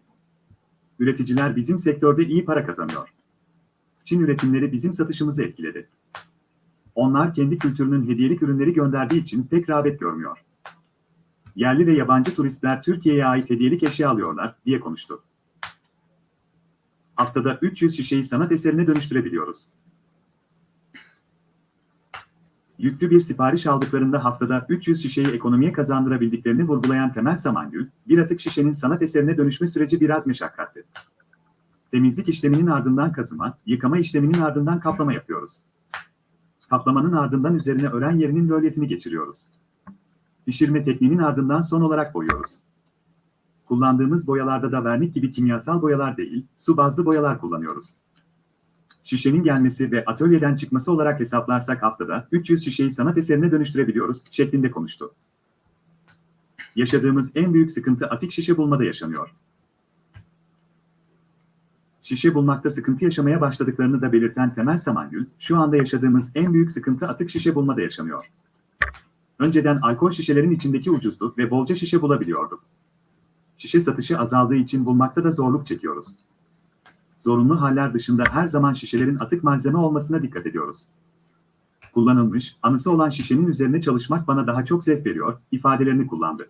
Üreticiler bizim sektörde iyi para kazanıyor. Çin üretimleri bizim satışımızı etkiledi. Onlar kendi kültürünün hediyelik ürünleri gönderdiği için pek rağbet görmüyor. Yerli ve yabancı turistler Türkiye'ye ait hediyelik eşya alıyorlar, diye konuştu. Haftada 300 şişeyi sanat eserine dönüştürebiliyoruz. Yüklü bir sipariş aldıklarında haftada 300 şişeyi ekonomiye kazandırabildiklerini vurgulayan Temel Samangül, bir atık şişenin sanat eserine dönüşme süreci biraz meşakkatli. Temizlik işleminin ardından kazıma, yıkama işleminin ardından kaplama yapıyoruz. Kaplamanın ardından üzerine ören yerinin rölyefini geçiriyoruz. Pişirme tekniğinin ardından son olarak boyuyoruz. Kullandığımız boyalarda da vernik gibi kimyasal boyalar değil, su bazlı boyalar kullanıyoruz. Şişenin gelmesi ve atölyeden çıkması olarak hesaplarsak haftada 300 şişeyi sanat eserine dönüştürebiliyoruz şeklinde konuştu. Yaşadığımız en büyük sıkıntı atık şişe bulmada yaşanıyor. Şişe bulmakta sıkıntı yaşamaya başladıklarını da belirten Temel Samangül, şu anda yaşadığımız en büyük sıkıntı atık şişe bulmada yaşanıyor. Önceden alkol şişelerin içindeki ucuzdu ve bolca şişe bulabiliyorduk. Şişe satışı azaldığı için bulmakta da zorluk çekiyoruz. Zorunlu haller dışında her zaman şişelerin atık malzeme olmasına dikkat ediyoruz. Kullanılmış, anısı olan şişenin üzerine çalışmak bana daha çok zevk veriyor, ifadelerini kullandı.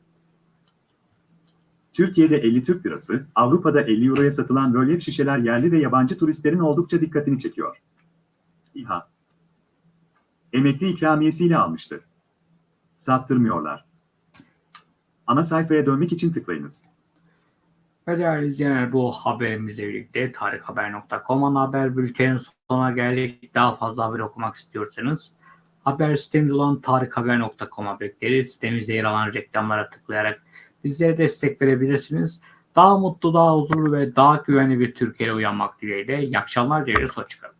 Türkiye'de 50 Türk lirası, Avrupa'da 50 Euro'ya satılan rölyef şişeler yerli ve yabancı turistlerin oldukça dikkatini çekiyor. İHA Emekli ikramiyesiyle almıştı. Sattırmıyorlar. Ana sayfaya dönmek için tıklayınız. Ve değerli izleyenler bu haberimizle birlikte tarikhaber.com ana haber bültenin sonuna geldik. Daha fazla haber okumak istiyorsanız haber sitemiz olan tarikhaber.com'a bekleriz. Sitemizde yer alan reklamlara tıklayarak bizlere destek verebilirsiniz. Daha mutlu, daha huzurlu ve daha güvenli bir Türkiye'ye uyanmak dileğiyle. İyi akşamlar dileriz. Hoşçakalın.